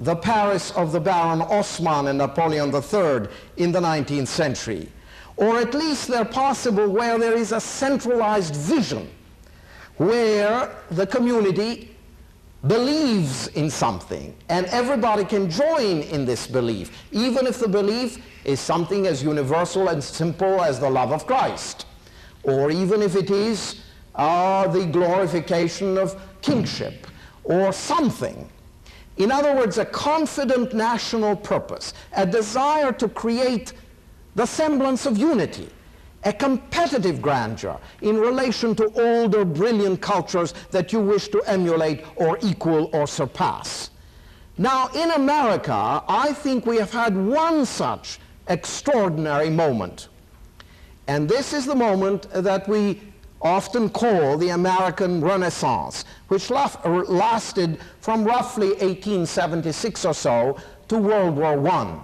the Paris of the Baron Haussmann and Napoleon III in the 19th century. Or at least they're possible where there is a centralized vision, where the community believes in something and everybody can join in this belief, even if the belief is something as universal and simple as the love of Christ, or even if it is uh, the glorification of kingship, or something. In other words, a confident national purpose, a desire to create the semblance of unity, a competitive grandeur in relation to older brilliant cultures that you wish to emulate or equal or surpass. Now, in America, I think we have had one such extraordinary moment. And this is the moment that we often call the American Renaissance, which lasted from roughly 1876 or so to World War I.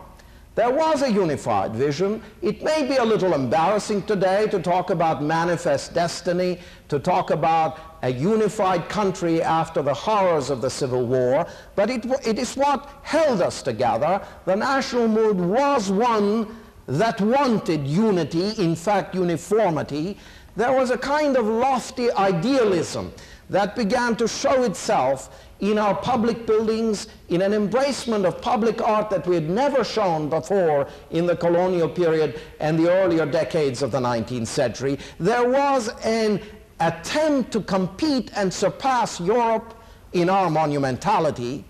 There was a unified vision. It may be a little embarrassing today to talk about manifest destiny, to talk about a unified country after the horrors of the Civil War, but it, it is what held us together. The national mood was one that wanted unity, in fact uniformity. There was a kind of lofty idealism that began to show itself in our public buildings, in an embracement of public art that we had never shown before in the colonial period and the earlier decades of the 19th century. There was an attempt to compete and surpass Europe in our monumentality.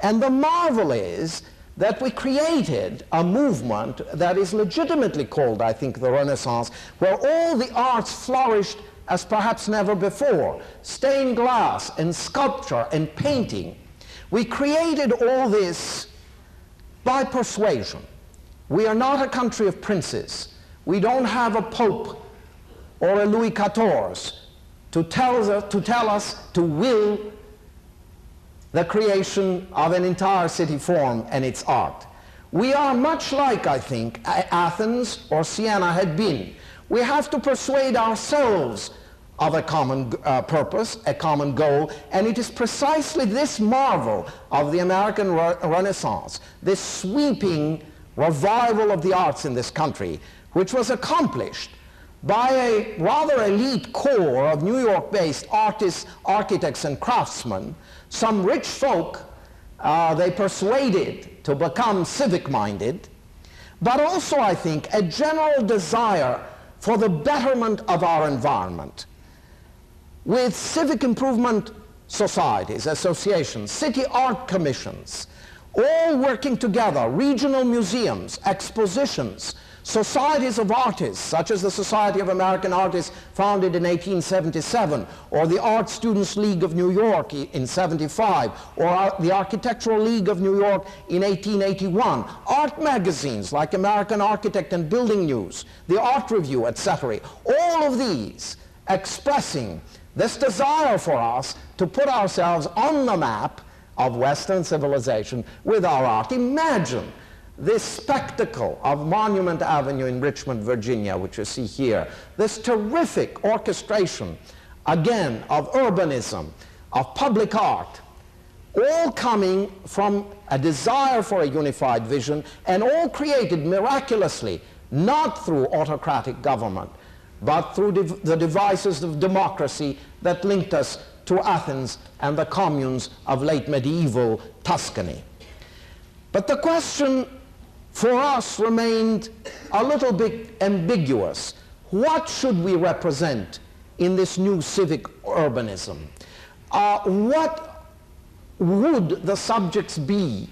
And the marvel is that we created a movement that is legitimately called, I think, the Renaissance, where all the arts flourished as perhaps never before. Stained glass and sculpture and painting. We created all this by persuasion. We are not a country of princes. We don't have a pope or a Louis XIV to tell, us, to tell us to will the creation of an entire city form and its art. We are much like, I think, Athens or Siena had been. We have to persuade ourselves of a common uh, purpose, a common goal, and it is precisely this marvel of the American re Renaissance, this sweeping revival of the arts in this country, which was accomplished by a rather elite core of New York-based artists, architects, and craftsmen, some rich folk uh, they persuaded to become civic-minded, but also, I think, a general desire for the betterment of our environment with civic improvement societies, associations, city art commissions, all working together, regional museums, expositions, societies of artists, such as the Society of American Artists founded in 1877, or the Art Students League of New York in 75, or the Architectural League of New York in 1881, art magazines like American Architect and Building News, the Art Review, etc. All of these expressing this desire for us to put ourselves on the map of Western civilization with our art. Imagine this spectacle of Monument Avenue in Richmond, Virginia, which you see here, this terrific orchestration, again, of urbanism, of public art, all coming from a desire for a unified vision and all created miraculously, not through autocratic government, but through the devices of democracy that linked us to Athens and the communes of late medieval Tuscany. But the question for us remained a little bit ambiguous. What should we represent in this new civic urbanism? Uh, what would the subjects be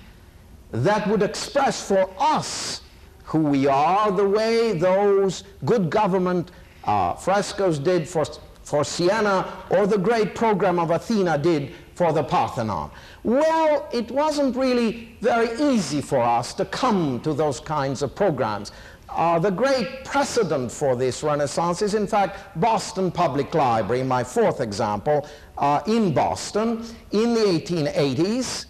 that would express for us who we are the way those good government uh, frescoes did for, for Siena or the great program of Athena did for the Parthenon? Well, it wasn't really very easy for us to come to those kinds of programs. Uh, the great precedent for this Renaissance is, in fact, Boston Public Library, my fourth example, uh, in Boston in the 1880s,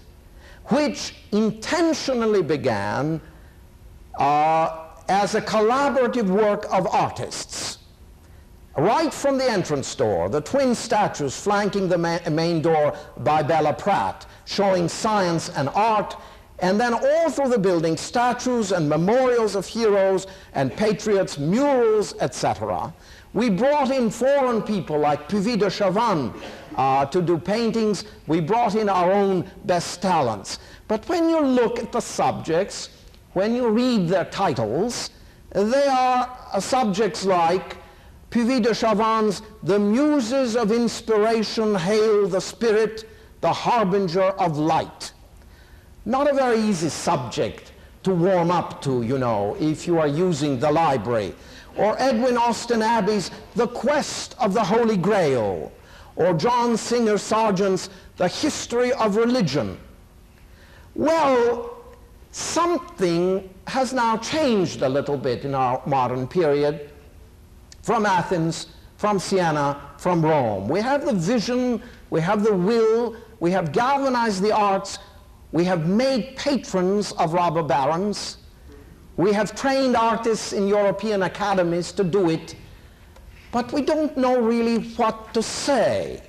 which intentionally began uh, as a collaborative work of artists. Right from the entrance door, the twin statues flanking the ma main door by Bela Pratt, showing science and art, and then all through the building, statues and memorials of heroes and patriots, murals, etc. We brought in foreign people like Puvis de Chavannes uh, to do paintings. We brought in our own best talents. But when you look at the subjects, when you read their titles, they are uh, subjects like Puvis de Chavannes' The Muses of Inspiration Hail the Spirit, the Harbinger of Light. Not a very easy subject to warm up to, you know, if you are using the library. Or Edwin Austin Abbey's The Quest of the Holy Grail. Or John Singer Sargent's The History of Religion. Well, something has now changed a little bit in our modern period from Athens, from Siena, from Rome. We have the vision, we have the will, we have galvanized the arts, we have made patrons of robber barons, we have trained artists in European academies to do it, but we don't know really what to say.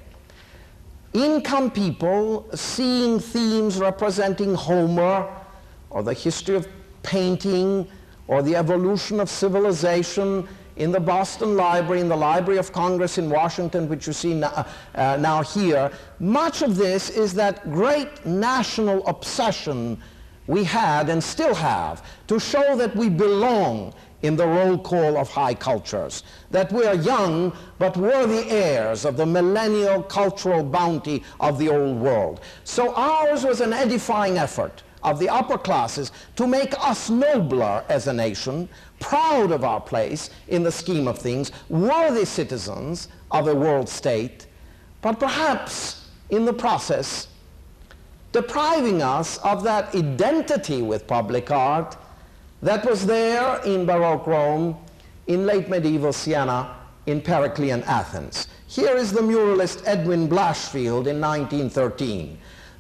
In come people seeing themes representing Homer, or the history of painting, or the evolution of civilization in the Boston Library, in the Library of Congress in Washington, which you see now, uh, now here, much of this is that great national obsession we had and still have to show that we belong in the roll call of high cultures, that we are young but worthy heirs of the millennial cultural bounty of the old world. So ours was an edifying effort of the upper classes to make us nobler as a nation, proud of our place in the scheme of things, worthy citizens of a world state, but perhaps in the process depriving us of that identity with public art that was there in Baroque Rome, in late medieval Siena, in Periclean Athens. Here is the muralist Edwin Blashfield in 1913.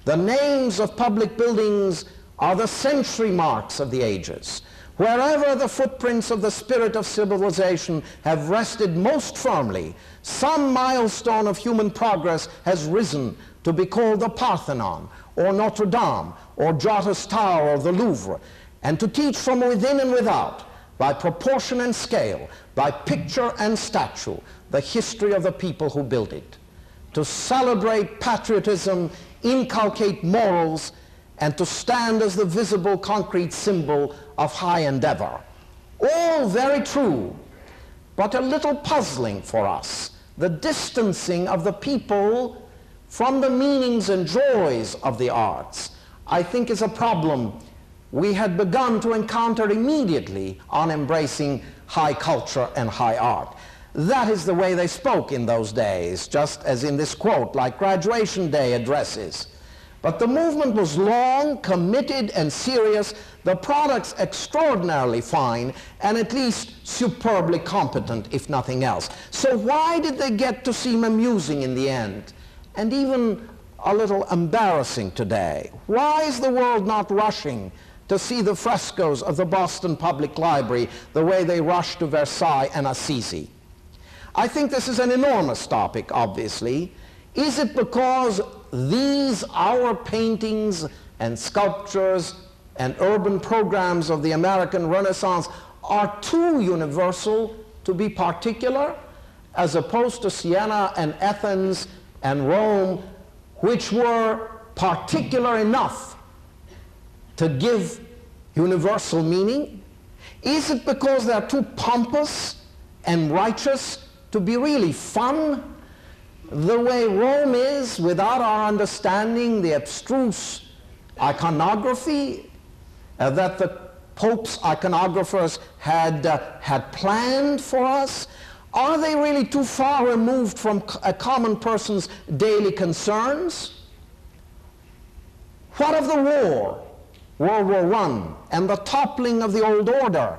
The names of public buildings are the century marks of the ages. Wherever the footprints of the spirit of civilization have rested most firmly, some milestone of human progress has risen to be called the Parthenon, or Notre Dame, or Giotto's Tower, or the Louvre, and to teach from within and without, by proportion and scale, by picture and statue, the history of the people who built it. To celebrate patriotism, inculcate morals, and to stand as the visible concrete symbol of high endeavor. All very true, but a little puzzling for us. The distancing of the people from the meanings and joys of the arts, I think is a problem we had begun to encounter immediately on embracing high culture and high art. That is the way they spoke in those days, just as in this quote, like graduation day addresses. But the movement was long, committed, and serious, the products extraordinarily fine, and at least superbly competent, if nothing else. So why did they get to seem amusing in the end? And even a little embarrassing today. Why is the world not rushing to see the frescoes of the Boston Public Library the way they rush to Versailles and Assisi? I think this is an enormous topic, obviously. Is it because these, our paintings and sculptures and urban programs of the American Renaissance are too universal to be particular, as opposed to Siena and Athens and Rome, which were particular enough to give universal meaning? Is it because they're too pompous and righteous to be really fun? The way Rome is, without our understanding the abstruse iconography uh, that the Pope's iconographers had, uh, had planned for us? Are they really too far removed from a common person's daily concerns? What of the war, World War I, and the toppling of the old order?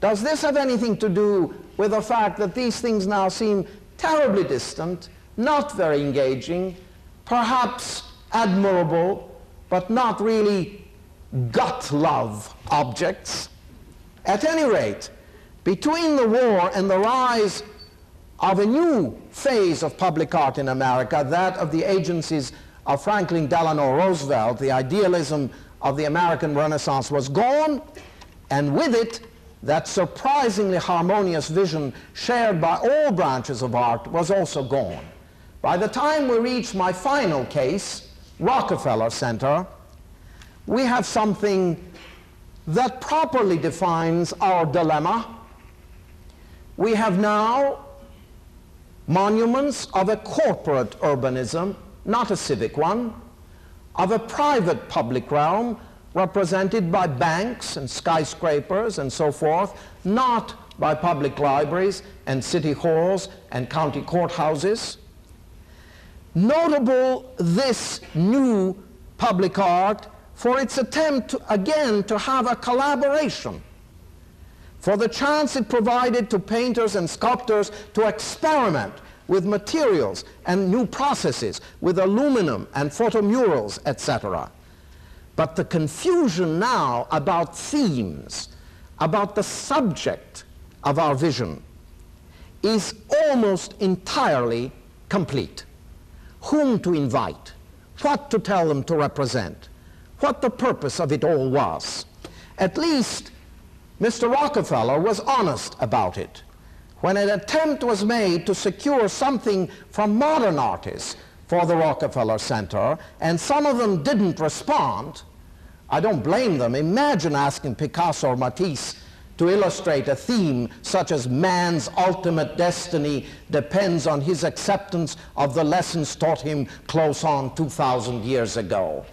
Does this have anything to do with the fact that these things now seem terribly distant, not very engaging, perhaps admirable, but not really gut love objects? At any rate, between the war and the rise of a new phase of public art in America, that of the agencies of Franklin Delano Roosevelt, the idealism of the American Renaissance was gone, and with it, that surprisingly harmonious vision shared by all branches of art was also gone. By the time we reach my final case, Rockefeller Center, we have something that properly defines our dilemma. We have now monuments of a corporate urbanism, not a civic one, of a private public realm represented by banks and skyscrapers and so forth, not by public libraries and city halls and county courthouses. Notable this new public art for its attempt to, again to have a collaboration, for the chance it provided to painters and sculptors to experiment with materials and new processes, with aluminum and photomurals, etc. But the confusion now about themes, about the subject of our vision, is almost entirely complete. Whom to invite, what to tell them to represent, what the purpose of it all was. At least Mr. Rockefeller was honest about it. When an attempt was made to secure something from modern artists for the Rockefeller Center, and some of them didn't respond, I don't blame them. Imagine asking Picasso or Matisse to illustrate a theme such as man's ultimate destiny depends on his acceptance of the lessons taught him close on 2,000 years ago.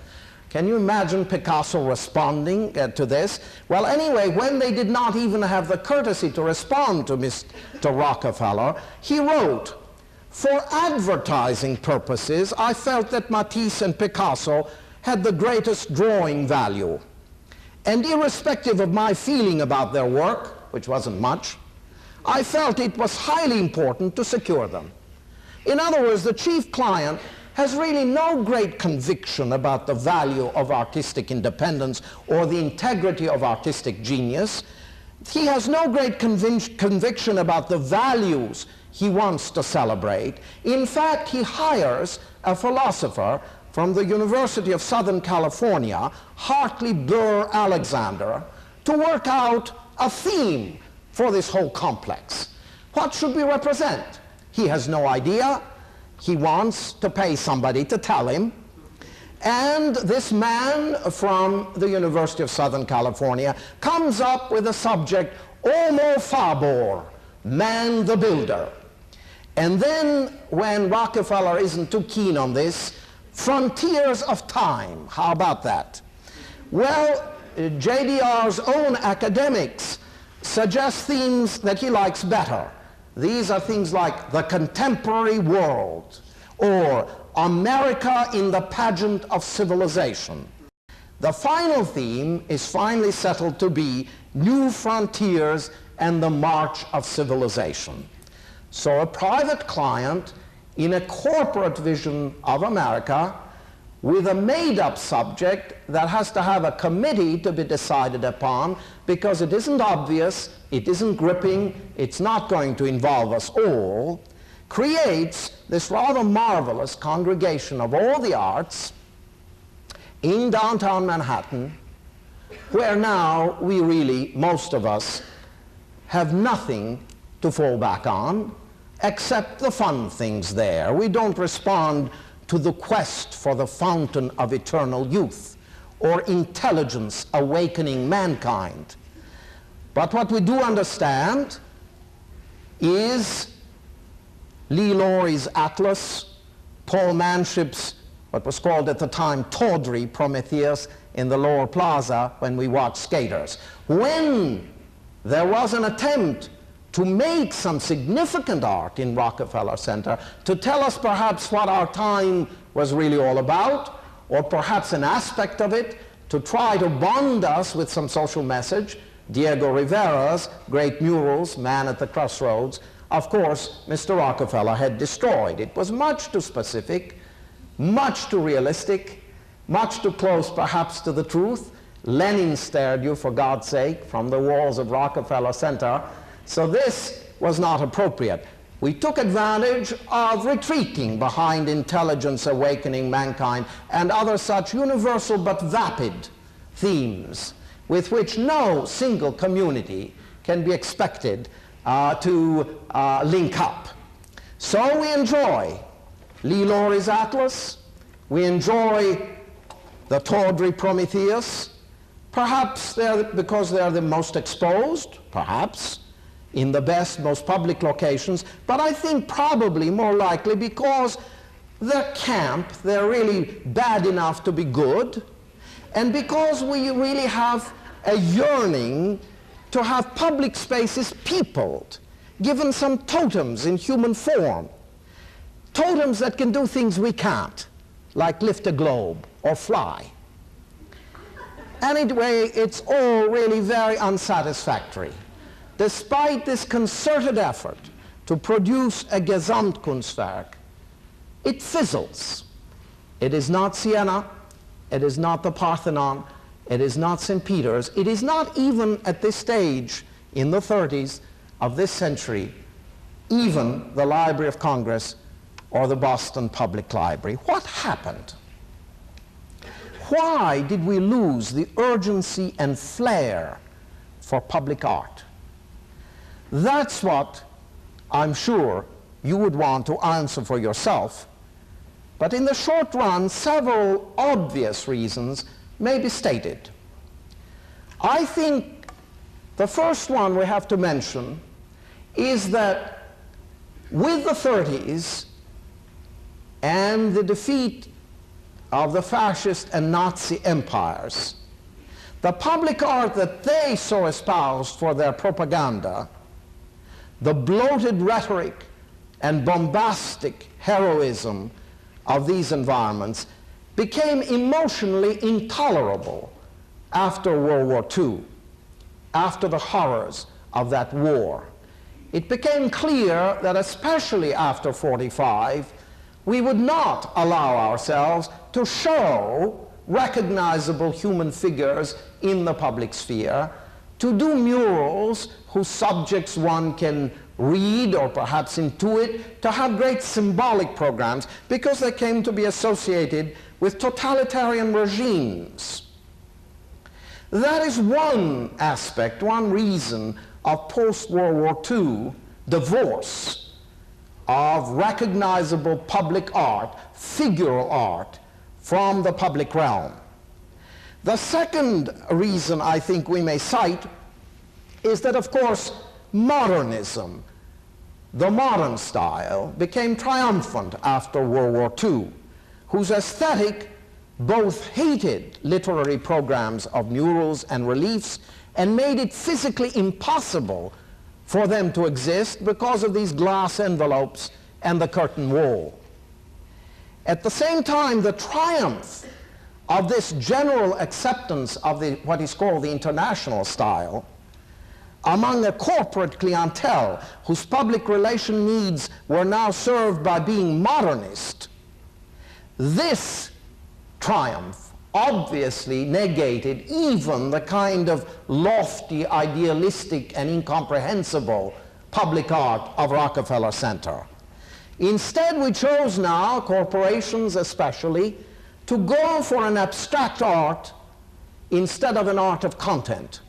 Can you imagine Picasso responding uh, to this? Well, anyway, when they did not even have the courtesy to respond to Mr. Rockefeller, he wrote, for advertising purposes, I felt that Matisse and Picasso had the greatest drawing value. And irrespective of my feeling about their work, which wasn't much, I felt it was highly important to secure them. In other words, the chief client has really no great conviction about the value of artistic independence or the integrity of artistic genius. He has no great convic conviction about the values he wants to celebrate. In fact, he hires a philosopher from the University of Southern California, Hartley Burr Alexander, to work out a theme for this whole complex. What should we represent? He has no idea he wants to pay somebody to tell him. And this man from the University of Southern California comes up with a subject, Homo Faber, man the builder. And then when Rockefeller isn't too keen on this, frontiers of time, how about that? Well, JDR's own academics suggest themes that he likes better. These are things like the contemporary world or America in the pageant of civilization. The final theme is finally settled to be new frontiers and the march of civilization. So a private client in a corporate vision of America with a made-up subject that has to have a committee to be decided upon because it isn't obvious, it isn't gripping, it's not going to involve us all, creates this rather marvelous congregation of all the arts in downtown Manhattan where now we really, most of us, have nothing to fall back on except the fun things there. We don't respond to the quest for the fountain of eternal youth or intelligence awakening mankind. But what we do understand is Lee Lawrie's Atlas, Paul Manship's, what was called at the time tawdry Prometheus in the lower plaza when we watched skaters. When there was an attempt to make some significant art in Rockefeller Center, to tell us perhaps what our time was really all about, or perhaps an aspect of it, to try to bond us with some social message. Diego Rivera's great murals, Man at the Crossroads, of course, Mr. Rockefeller had destroyed. It was much too specific, much too realistic, much too close perhaps to the truth. Lenin stared you, for God's sake, from the walls of Rockefeller Center. So this was not appropriate. We took advantage of retreating behind intelligence awakening mankind and other such universal but vapid themes with which no single community can be expected uh, to uh, link up. So we enjoy Lee Lawrie's Atlas, we enjoy the tawdry Prometheus, perhaps they're because they're the most exposed, perhaps, in the best, most public locations, but I think probably more likely because they're camp, they're really bad enough to be good, and because we really have a yearning to have public spaces peopled, given some totems in human form, totems that can do things we can't, like lift a globe or fly. Anyway, it's all really very unsatisfactory. Despite this concerted effort to produce a Gesamtkunstwerk, it fizzles. It is not Siena, it is not the Parthenon, it is not St. Peter's, it is not even at this stage in the 30s of this century, even the Library of Congress or the Boston Public Library. What happened? Why did we lose the urgency and flair for public art? That's what I'm sure you would want to answer for yourself. But in the short run, several obvious reasons may be stated. I think the first one we have to mention is that with the 30s and the defeat of the fascist and Nazi empires, the public art that they so espoused for their propaganda the bloated rhetoric and bombastic heroism of these environments became emotionally intolerable after World War II, after the horrors of that war. It became clear that especially after 45, we would not allow ourselves to show recognizable human figures in the public sphere to do murals whose subjects one can read or perhaps intuit, to have great symbolic programs because they came to be associated with totalitarian regimes. That is one aspect, one reason of post-World War II divorce of recognizable public art, figural art, from the public realm. The second reason I think we may cite is that, of course, modernism, the modern style, became triumphant after World War II, whose aesthetic both hated literary programs of murals and reliefs and made it physically impossible for them to exist because of these glass envelopes and the curtain wall. At the same time, the triumph of this general acceptance of the, what is called the international style among a corporate clientele whose public relation needs were now served by being modernist, this triumph obviously negated even the kind of lofty, idealistic, and incomprehensible public art of Rockefeller Center. Instead, we chose now, corporations especially, to go for an abstract art instead of an art of content.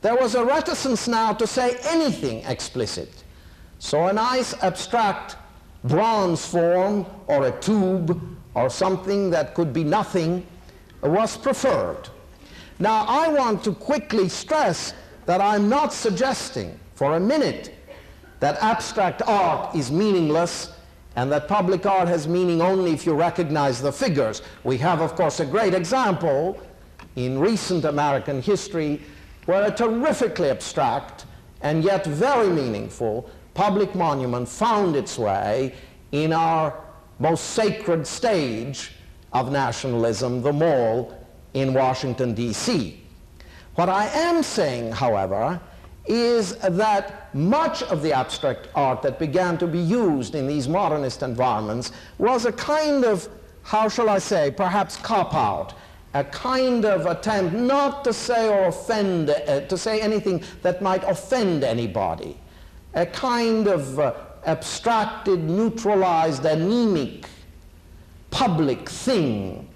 There was a reticence now to say anything explicit. So a nice abstract bronze form or a tube or something that could be nothing was preferred. Now, I want to quickly stress that I'm not suggesting for a minute that abstract art is meaningless and that public art has meaning only if you recognize the figures. We have, of course, a great example in recent American history where a terrifically abstract and yet very meaningful public monument found its way in our most sacred stage of nationalism, the Mall in Washington, D.C. What I am saying, however, is that much of the abstract art that began to be used in these modernist environments was a kind of, how shall I say, perhaps cop-out, a kind of attempt not to say or offend, uh, to say anything that might offend anybody, a kind of uh, abstracted, neutralized, anemic, public thing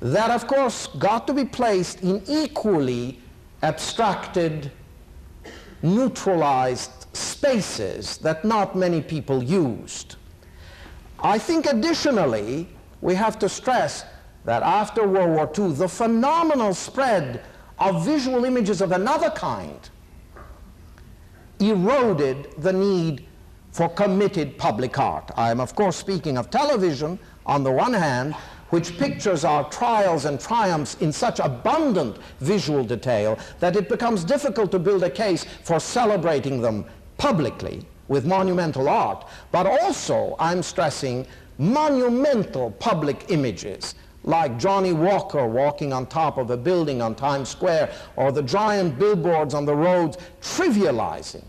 that, of course, got to be placed in equally abstracted, neutralized spaces that not many people used. I think additionally, we have to stress that after World War II, the phenomenal spread of visual images of another kind eroded the need for committed public art. I am, of course, speaking of television on the one hand, which pictures our trials and triumphs in such abundant visual detail that it becomes difficult to build a case for celebrating them publicly with monumental art. But also, I'm stressing monumental public images like Johnnie Walker walking on top of a building on Times Square or the giant billboards on the roads trivializing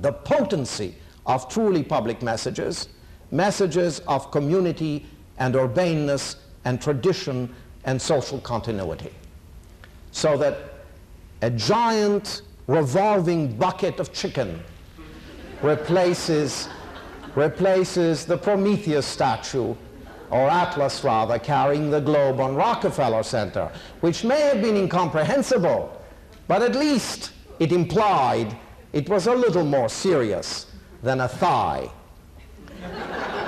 the potency of truly public messages, messages of community and urbaneness and tradition and social continuity. So that a giant revolving bucket of chicken replaces, replaces the Prometheus statue or Atlas rather, carrying the globe on Rockefeller Center, which may have been incomprehensible, but at least it implied it was a little more serious than a thigh.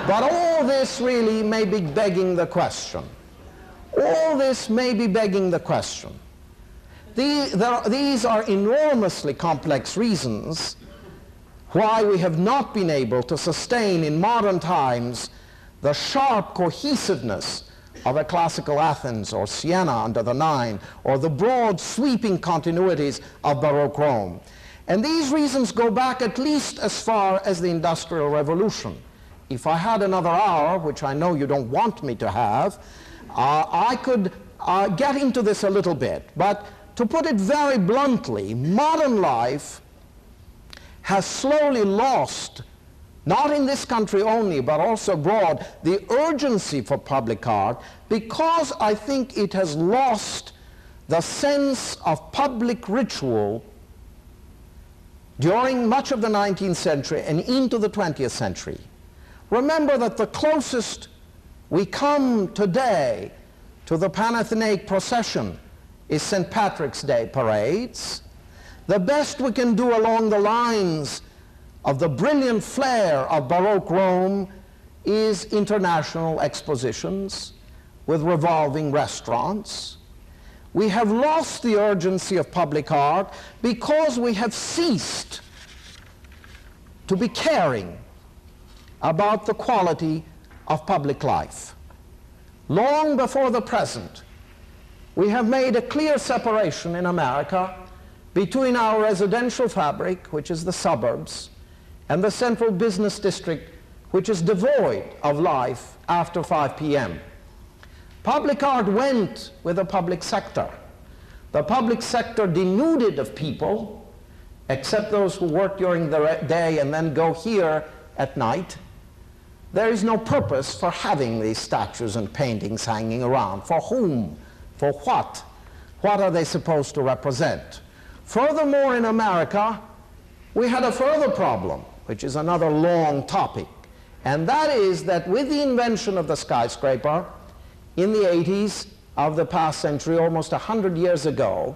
but all this really may be begging the question. All this may be begging the question. These are enormously complex reasons why we have not been able to sustain in modern times the sharp cohesiveness of a classical Athens or Siena under the Nine, or the broad sweeping continuities of Baroque Rome. And these reasons go back at least as far as the Industrial Revolution. If I had another hour, which I know you don't want me to have, uh, I could uh, get into this a little bit. But to put it very bluntly, modern life has slowly lost not in this country only, but also abroad, the urgency for public art because I think it has lost the sense of public ritual during much of the 19th century and into the 20th century. Remember that the closest we come today to the Panathenaic procession is St. Patrick's Day parades. The best we can do along the lines of the brilliant flair of Baroque Rome is international expositions with revolving restaurants. We have lost the urgency of public art because we have ceased to be caring about the quality of public life. Long before the present, we have made a clear separation in America between our residential fabric, which is the suburbs, and the central business district, which is devoid of life after 5 p.m. Public art went with the public sector. The public sector denuded of people, except those who work during the day and then go here at night. There is no purpose for having these statues and paintings hanging around. For whom? For what? What are they supposed to represent? Furthermore, in America, we had a further problem which is another long topic. And that is that with the invention of the skyscraper in the 80s of the past century, almost 100 years ago,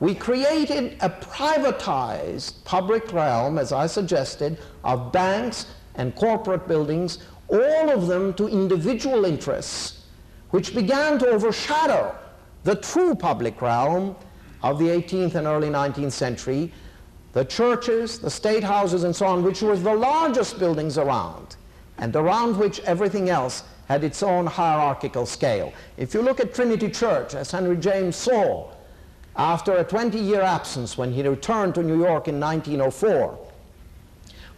we created a privatized public realm, as I suggested, of banks and corporate buildings, all of them to individual interests, which began to overshadow the true public realm of the 18th and early 19th century, the churches, the state houses, and so on, which were the largest buildings around, and around which everything else had its own hierarchical scale. If you look at Trinity Church, as Henry James saw after a 20-year absence when he returned to New York in 1904,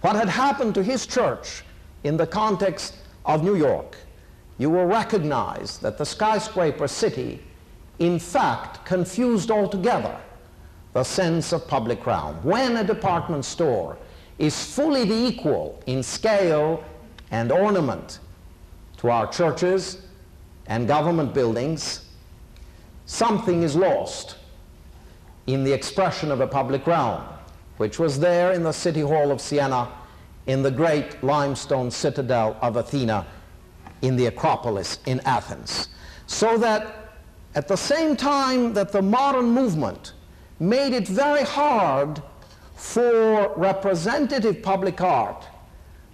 what had happened to his church in the context of New York, you will recognize that the skyscraper city in fact confused altogether the sense of public realm. When a department store is fully the equal in scale and ornament to our churches and government buildings, something is lost in the expression of a public realm, which was there in the City Hall of Siena, in the great limestone citadel of Athena, in the Acropolis in Athens. So that at the same time that the modern movement made it very hard for representative public art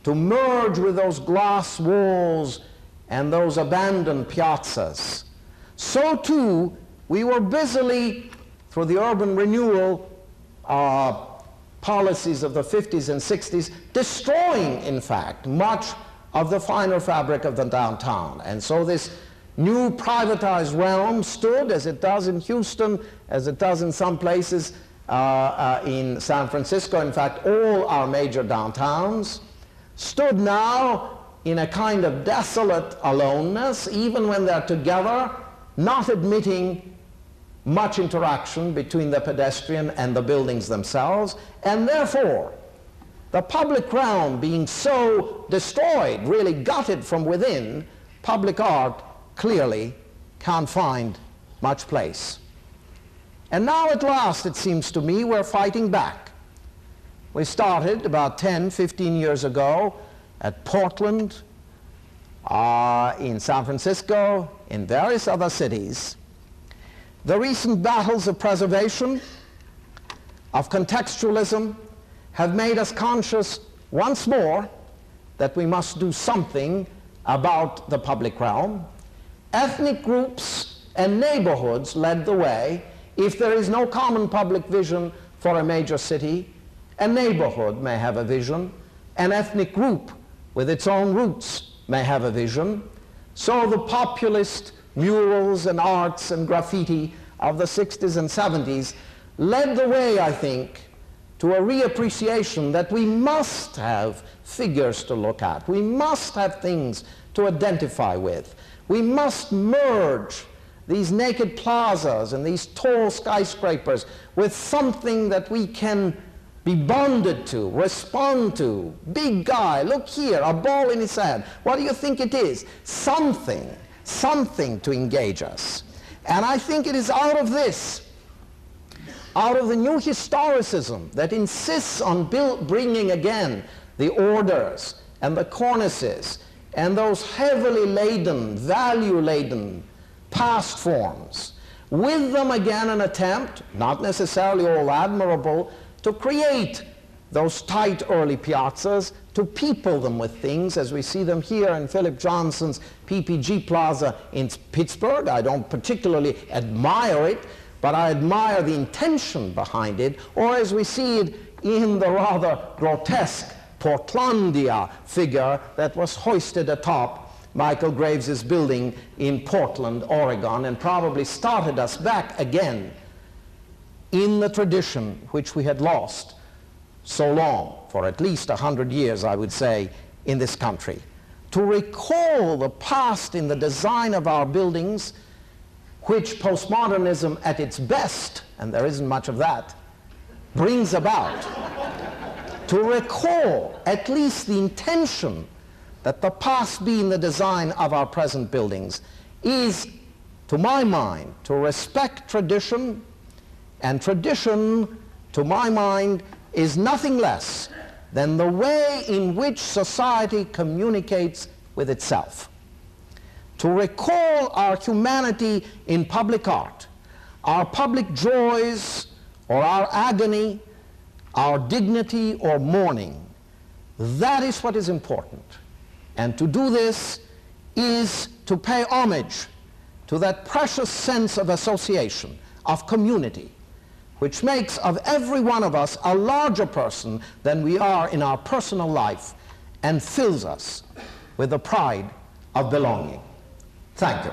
to merge with those glass walls and those abandoned piazzas, so too we were busily, through the urban renewal uh, policies of the 50s and 60s, destroying, in fact, much of the finer fabric of the downtown. And so this new privatized realm stood, as it does in Houston, as it does in some places uh, uh, in San Francisco, in fact, all our major downtowns, stood now in a kind of desolate aloneness, even when they're together, not admitting much interaction between the pedestrian and the buildings themselves, and therefore, the public realm being so destroyed, really gutted from within, public art clearly can't find much place. And now at last, it seems to me, we're fighting back. We started about 10, 15 years ago at Portland, uh, in San Francisco, in various other cities. The recent battles of preservation, of contextualism, have made us conscious once more that we must do something about the public realm. Ethnic groups and neighborhoods led the way. If there is no common public vision for a major city, a neighborhood may have a vision, an ethnic group with its own roots may have a vision. So the populist murals and arts and graffiti of the 60s and 70s led the way, I think, to a reappreciation that we must have figures to look at. We must have things to identify with. We must merge these naked plazas and these tall skyscrapers with something that we can be bonded to, respond to. Big guy, look here, a ball in his hand. What do you think it is? Something, something to engage us. And I think it is out of this, out of the new historicism that insists on bringing again the orders and the cornices and those heavily laden, value-laden past forms. With them again an attempt, not necessarily all admirable, to create those tight early piazzas, to people them with things as we see them here in Philip Johnson's PPG Plaza in Pittsburgh. I don't particularly admire it, but I admire the intention behind it, or as we see it in the rather grotesque Portlandia figure that was hoisted atop Michael Graves' building in Portland, Oregon, and probably started us back again in the tradition which we had lost so long, for at least a hundred years, I would say, in this country. To recall the past in the design of our buildings, which postmodernism at its best, and there isn't much of that, brings about to recall at least the intention that the past be in the design of our present buildings is, to my mind, to respect tradition, and tradition, to my mind, is nothing less than the way in which society communicates with itself. To recall our humanity in public art, our public joys or our agony, our dignity or mourning. That is what is important. And to do this is to pay homage to that precious sense of association, of community, which makes of every one of us a larger person than we are in our personal life and fills us with the pride of belonging. Thank you.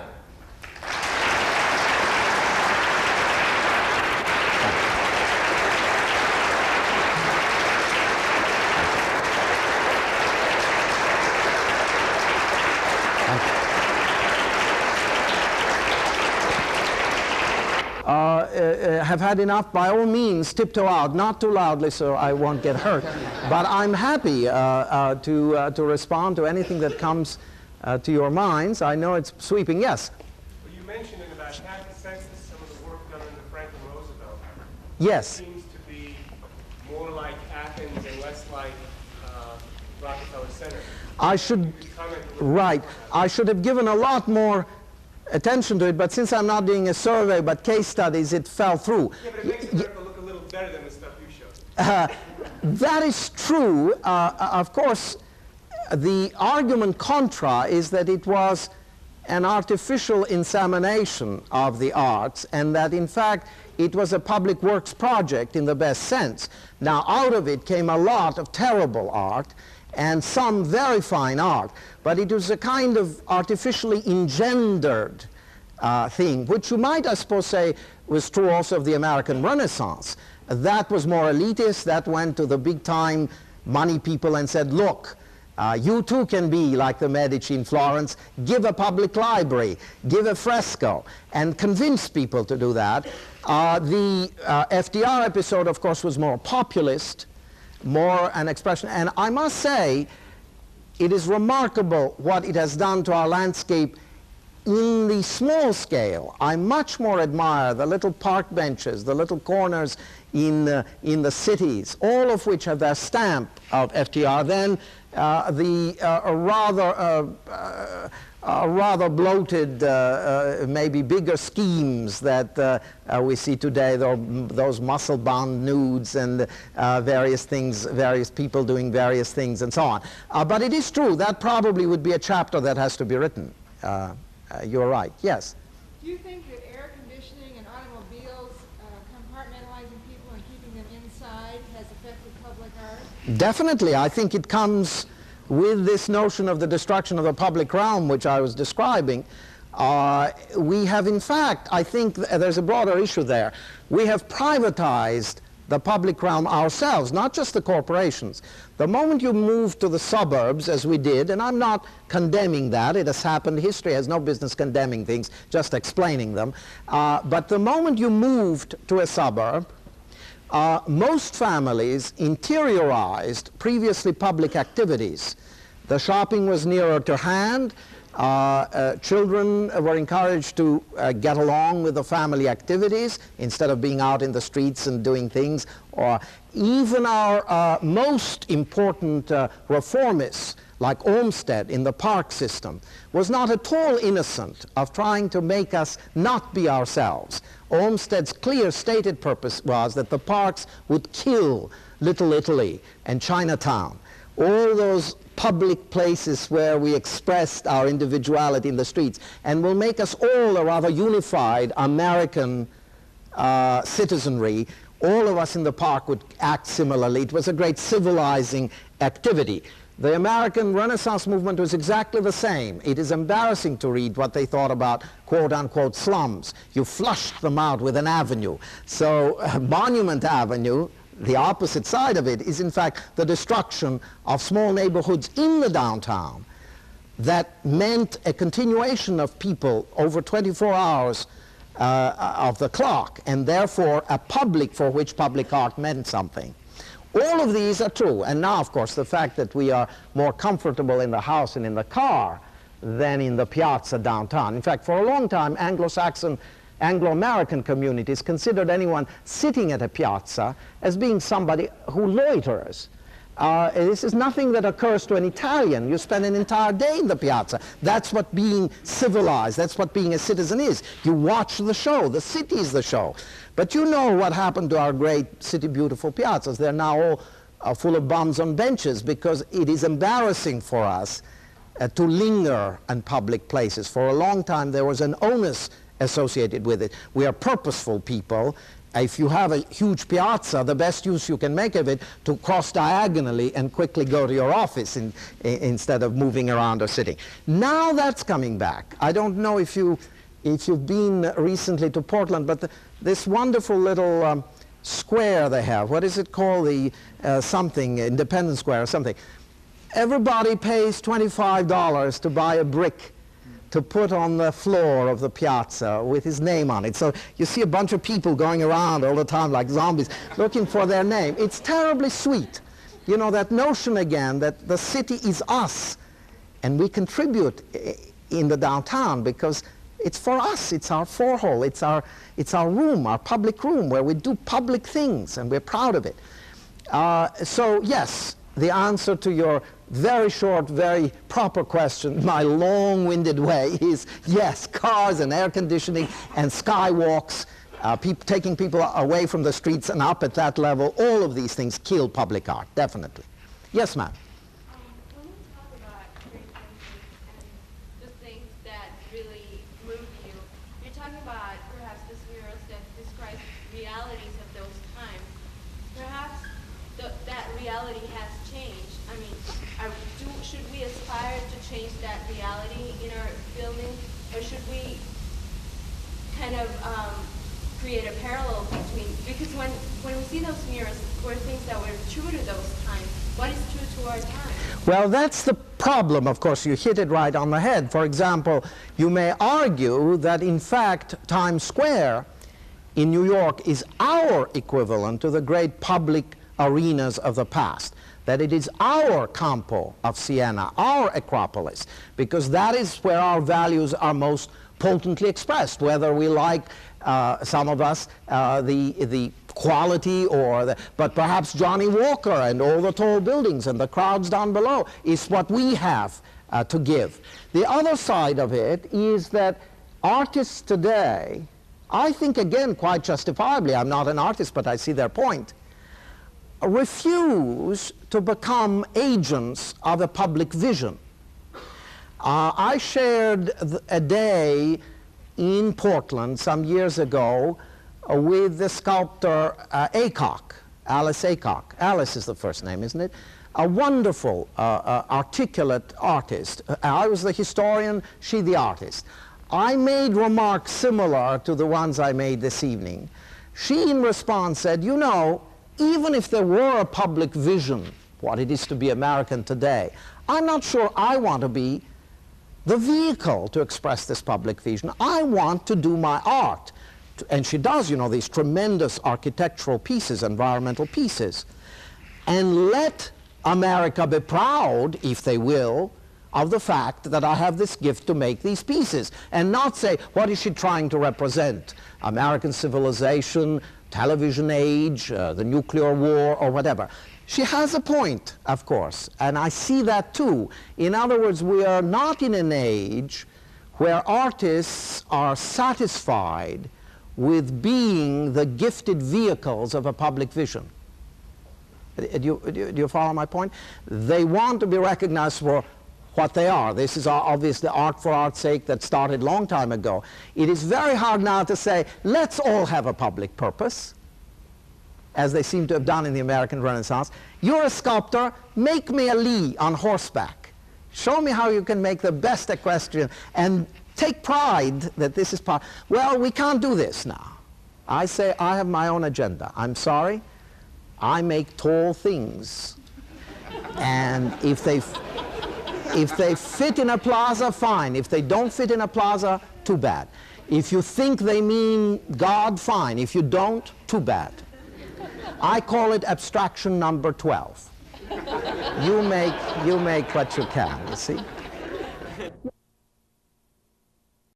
Have had enough, by all means, tiptoe out. Not too loudly so I won't get hurt. But I'm happy uh, uh to, uh, to respond to anything that comes uh, to your minds. I know it's sweeping. Yes? Well, you mentioned in about half the census some of the work done under Franklin Roosevelt. Yes. It seems to be more like Athens and less like Rockefeller Center. I should, right, I should have given a lot more attention to it, but since I'm not doing a survey but case studies, it fell through. Yeah, but it makes America look a little better than the stuff you showed. Uh, that is true. Uh, of course, the argument contra is that it was an artificial insemination of the arts and that in fact it was a public works project in the best sense. Now out of it came a lot of terrible art and some very fine art, but it was a kind of artificially engendered uh, thing, which you might, I suppose, say was true also of the American Renaissance. That was more elitist, that went to the big time money people and said, look, uh, you too can be like the Medici in Florence, give a public library, give a fresco, and convince people to do that. Uh, the uh, FDR episode, of course, was more populist, more an expression. And I must say, it is remarkable what it has done to our landscape in the small scale. I much more admire the little park benches, the little corners in, uh, in the cities, all of which have their stamp of FDR, than uh, the uh, rather uh, uh, uh, rather bloated, uh, uh, maybe bigger schemes that uh, uh, we see today, those muscle-bound nudes and various things, various people doing various things and so on. but it is true, that probably would be a chapter that has to be written. you're right, yes? Do you think that air conditioning and automobiles compartmentalizing people and keeping them inside has affected public art? Definitely. I think it comes with this notion of the destruction of the public realm, which I was describing, uh, we have in fact, I think th there's a broader issue there. We have privatized the public realm ourselves, not just the corporations. The moment you move to the suburbs, as we did, and I'm not condemning that, it has happened, history has no business condemning things, just explaining them, uh, but the moment you moved to a suburb, most families interiorized previously public activities. The shopping was nearer to hand. Uh, uh, children were encouraged to uh, get along with the family activities instead of being out in the streets and doing things. Or even our uh, most important uh, reformists like Olmsted in the park system, was not at all innocent of trying to make us not be ourselves. Olmsted's clear stated purpose was that the parks would kill Little Italy and Chinatown, all those public places where we expressed our individuality in the streets, and will make us all a rather unified American uh, citizenry. All of us in the park would act similarly. It was a great civilizing activity. The American Renaissance movement was exactly the same. It is embarrassing to read what they thought about quote-unquote slums. You flushed them out with an avenue. So uh, Monument Avenue, the opposite side of it, is in fact the destruction of small neighborhoods in the downtown that meant a continuation of people over 24 hours uh, of the clock, and therefore a public for which public art meant something. All of these are true. And now, of course, the fact that we are more comfortable in the house and in the car than in the piazza downtown. In fact, for a long time, Anglo-Saxon, Anglo-American communities considered anyone sitting at a piazza as being somebody who loiters. Uh, this is nothing that occurs to an Italian. You spend an entire day in the piazza. That's what being civilized, that's what being a citizen is. You watch the show, the city is the show. But you know what happened to our great city beautiful piazzas. They're now all uh, full of bums on benches because it is embarrassing for us uh, to linger in public places. For a long time, there was an onus associated with it. We are purposeful people. If you have a huge piazza, the best use you can make of it to cross diagonally and quickly go to your office in, in, instead of moving around or sitting. Now that's coming back. I don't know if, you, if you've been recently to Portland, but the, this wonderful little um, square they have, what is it called? The uh, something, Independence Square or something. Everybody pays $25 to buy a brick to put on the floor of the piazza with his name on it. So you see a bunch of people going around all the time like zombies looking for their name. It's terribly sweet. You know, that notion again that the city is us and we contribute in the downtown because it's for us, it's our forehall, it's our, it's our room, our public room where we do public things and we're proud of it. Uh, so yes, the answer to your very short, very proper question, my long-winded way is yes, cars and air conditioning and skywalks, uh, taking people away from the streets and up at that level, all of these things kill public art, definitely. Yes, ma'am. Um, when you talk about creativity and the things that really move you, you're talking about perhaps this murals that describe realities of those times. Perhaps the, that reality has changed. I mean, are, do, should we aspire to change that reality in our building, or should we kind of um, create a parallel between, because when, when we see those mirrors, were things that were true to those times. What is true to our time? Well, that's the problem, of course. You hit it right on the head. For example, you may argue that, in fact, Times Square in New York is our equivalent to the great public arenas of the past. That it is our Campo of Siena, our Acropolis, because that is where our values are most potently expressed, whether we like, uh, some of us, uh, the, the quality or the, but perhaps Johnnie Walker and all the tall buildings and the crowds down below is what we have uh, to give. The other side of it is that artists today, I think again quite justifiably, I'm not an artist but I see their point, refuse to become agents of a public vision. Uh, I shared a day in Portland some years ago with the sculptor uh, Alice Aycock. Alice is the first name, isn't it? A wonderful, uh, uh articulate artist. Uh, I was the historian, she the artist. I made remarks similar to the ones I made this evening. She, in response, said, you know, even if there were a public vision, what it is to be American today, I'm not sure I want to be the vehicle to express this public vision. I want to do my art. And she does, you know, these tremendous architectural pieces, environmental pieces. And let America be proud, if they will, of the fact that I have this gift to make these pieces. And not say, what is she trying to represent? American civilization, television age, uh, the nuclear war, or whatever. She has a point, of course, and I see that too. In other words, we are not in an age where artists are satisfied with being the gifted vehicles of a public vision. Uh, do you, do you follow my point? They want to be recognized for what they are. This is obviously art for art's sake that started long time ago. It is very hard now to say, let's all have a public purpose as they seem to have done in the American Renaissance. You're a sculptor, make me a Lee on horseback. Show me how you can make the best equestrian and take pride that this is part. Well, we can't do this now. I say I have my own agenda. I'm sorry. I make tall things. and if they, if they fit in a plaza, fine. If they don't fit in a plaza, too bad. If you think they mean God, fine. If you don't, too bad. I call it abstraction number 12. you, make, you make what you can, you see?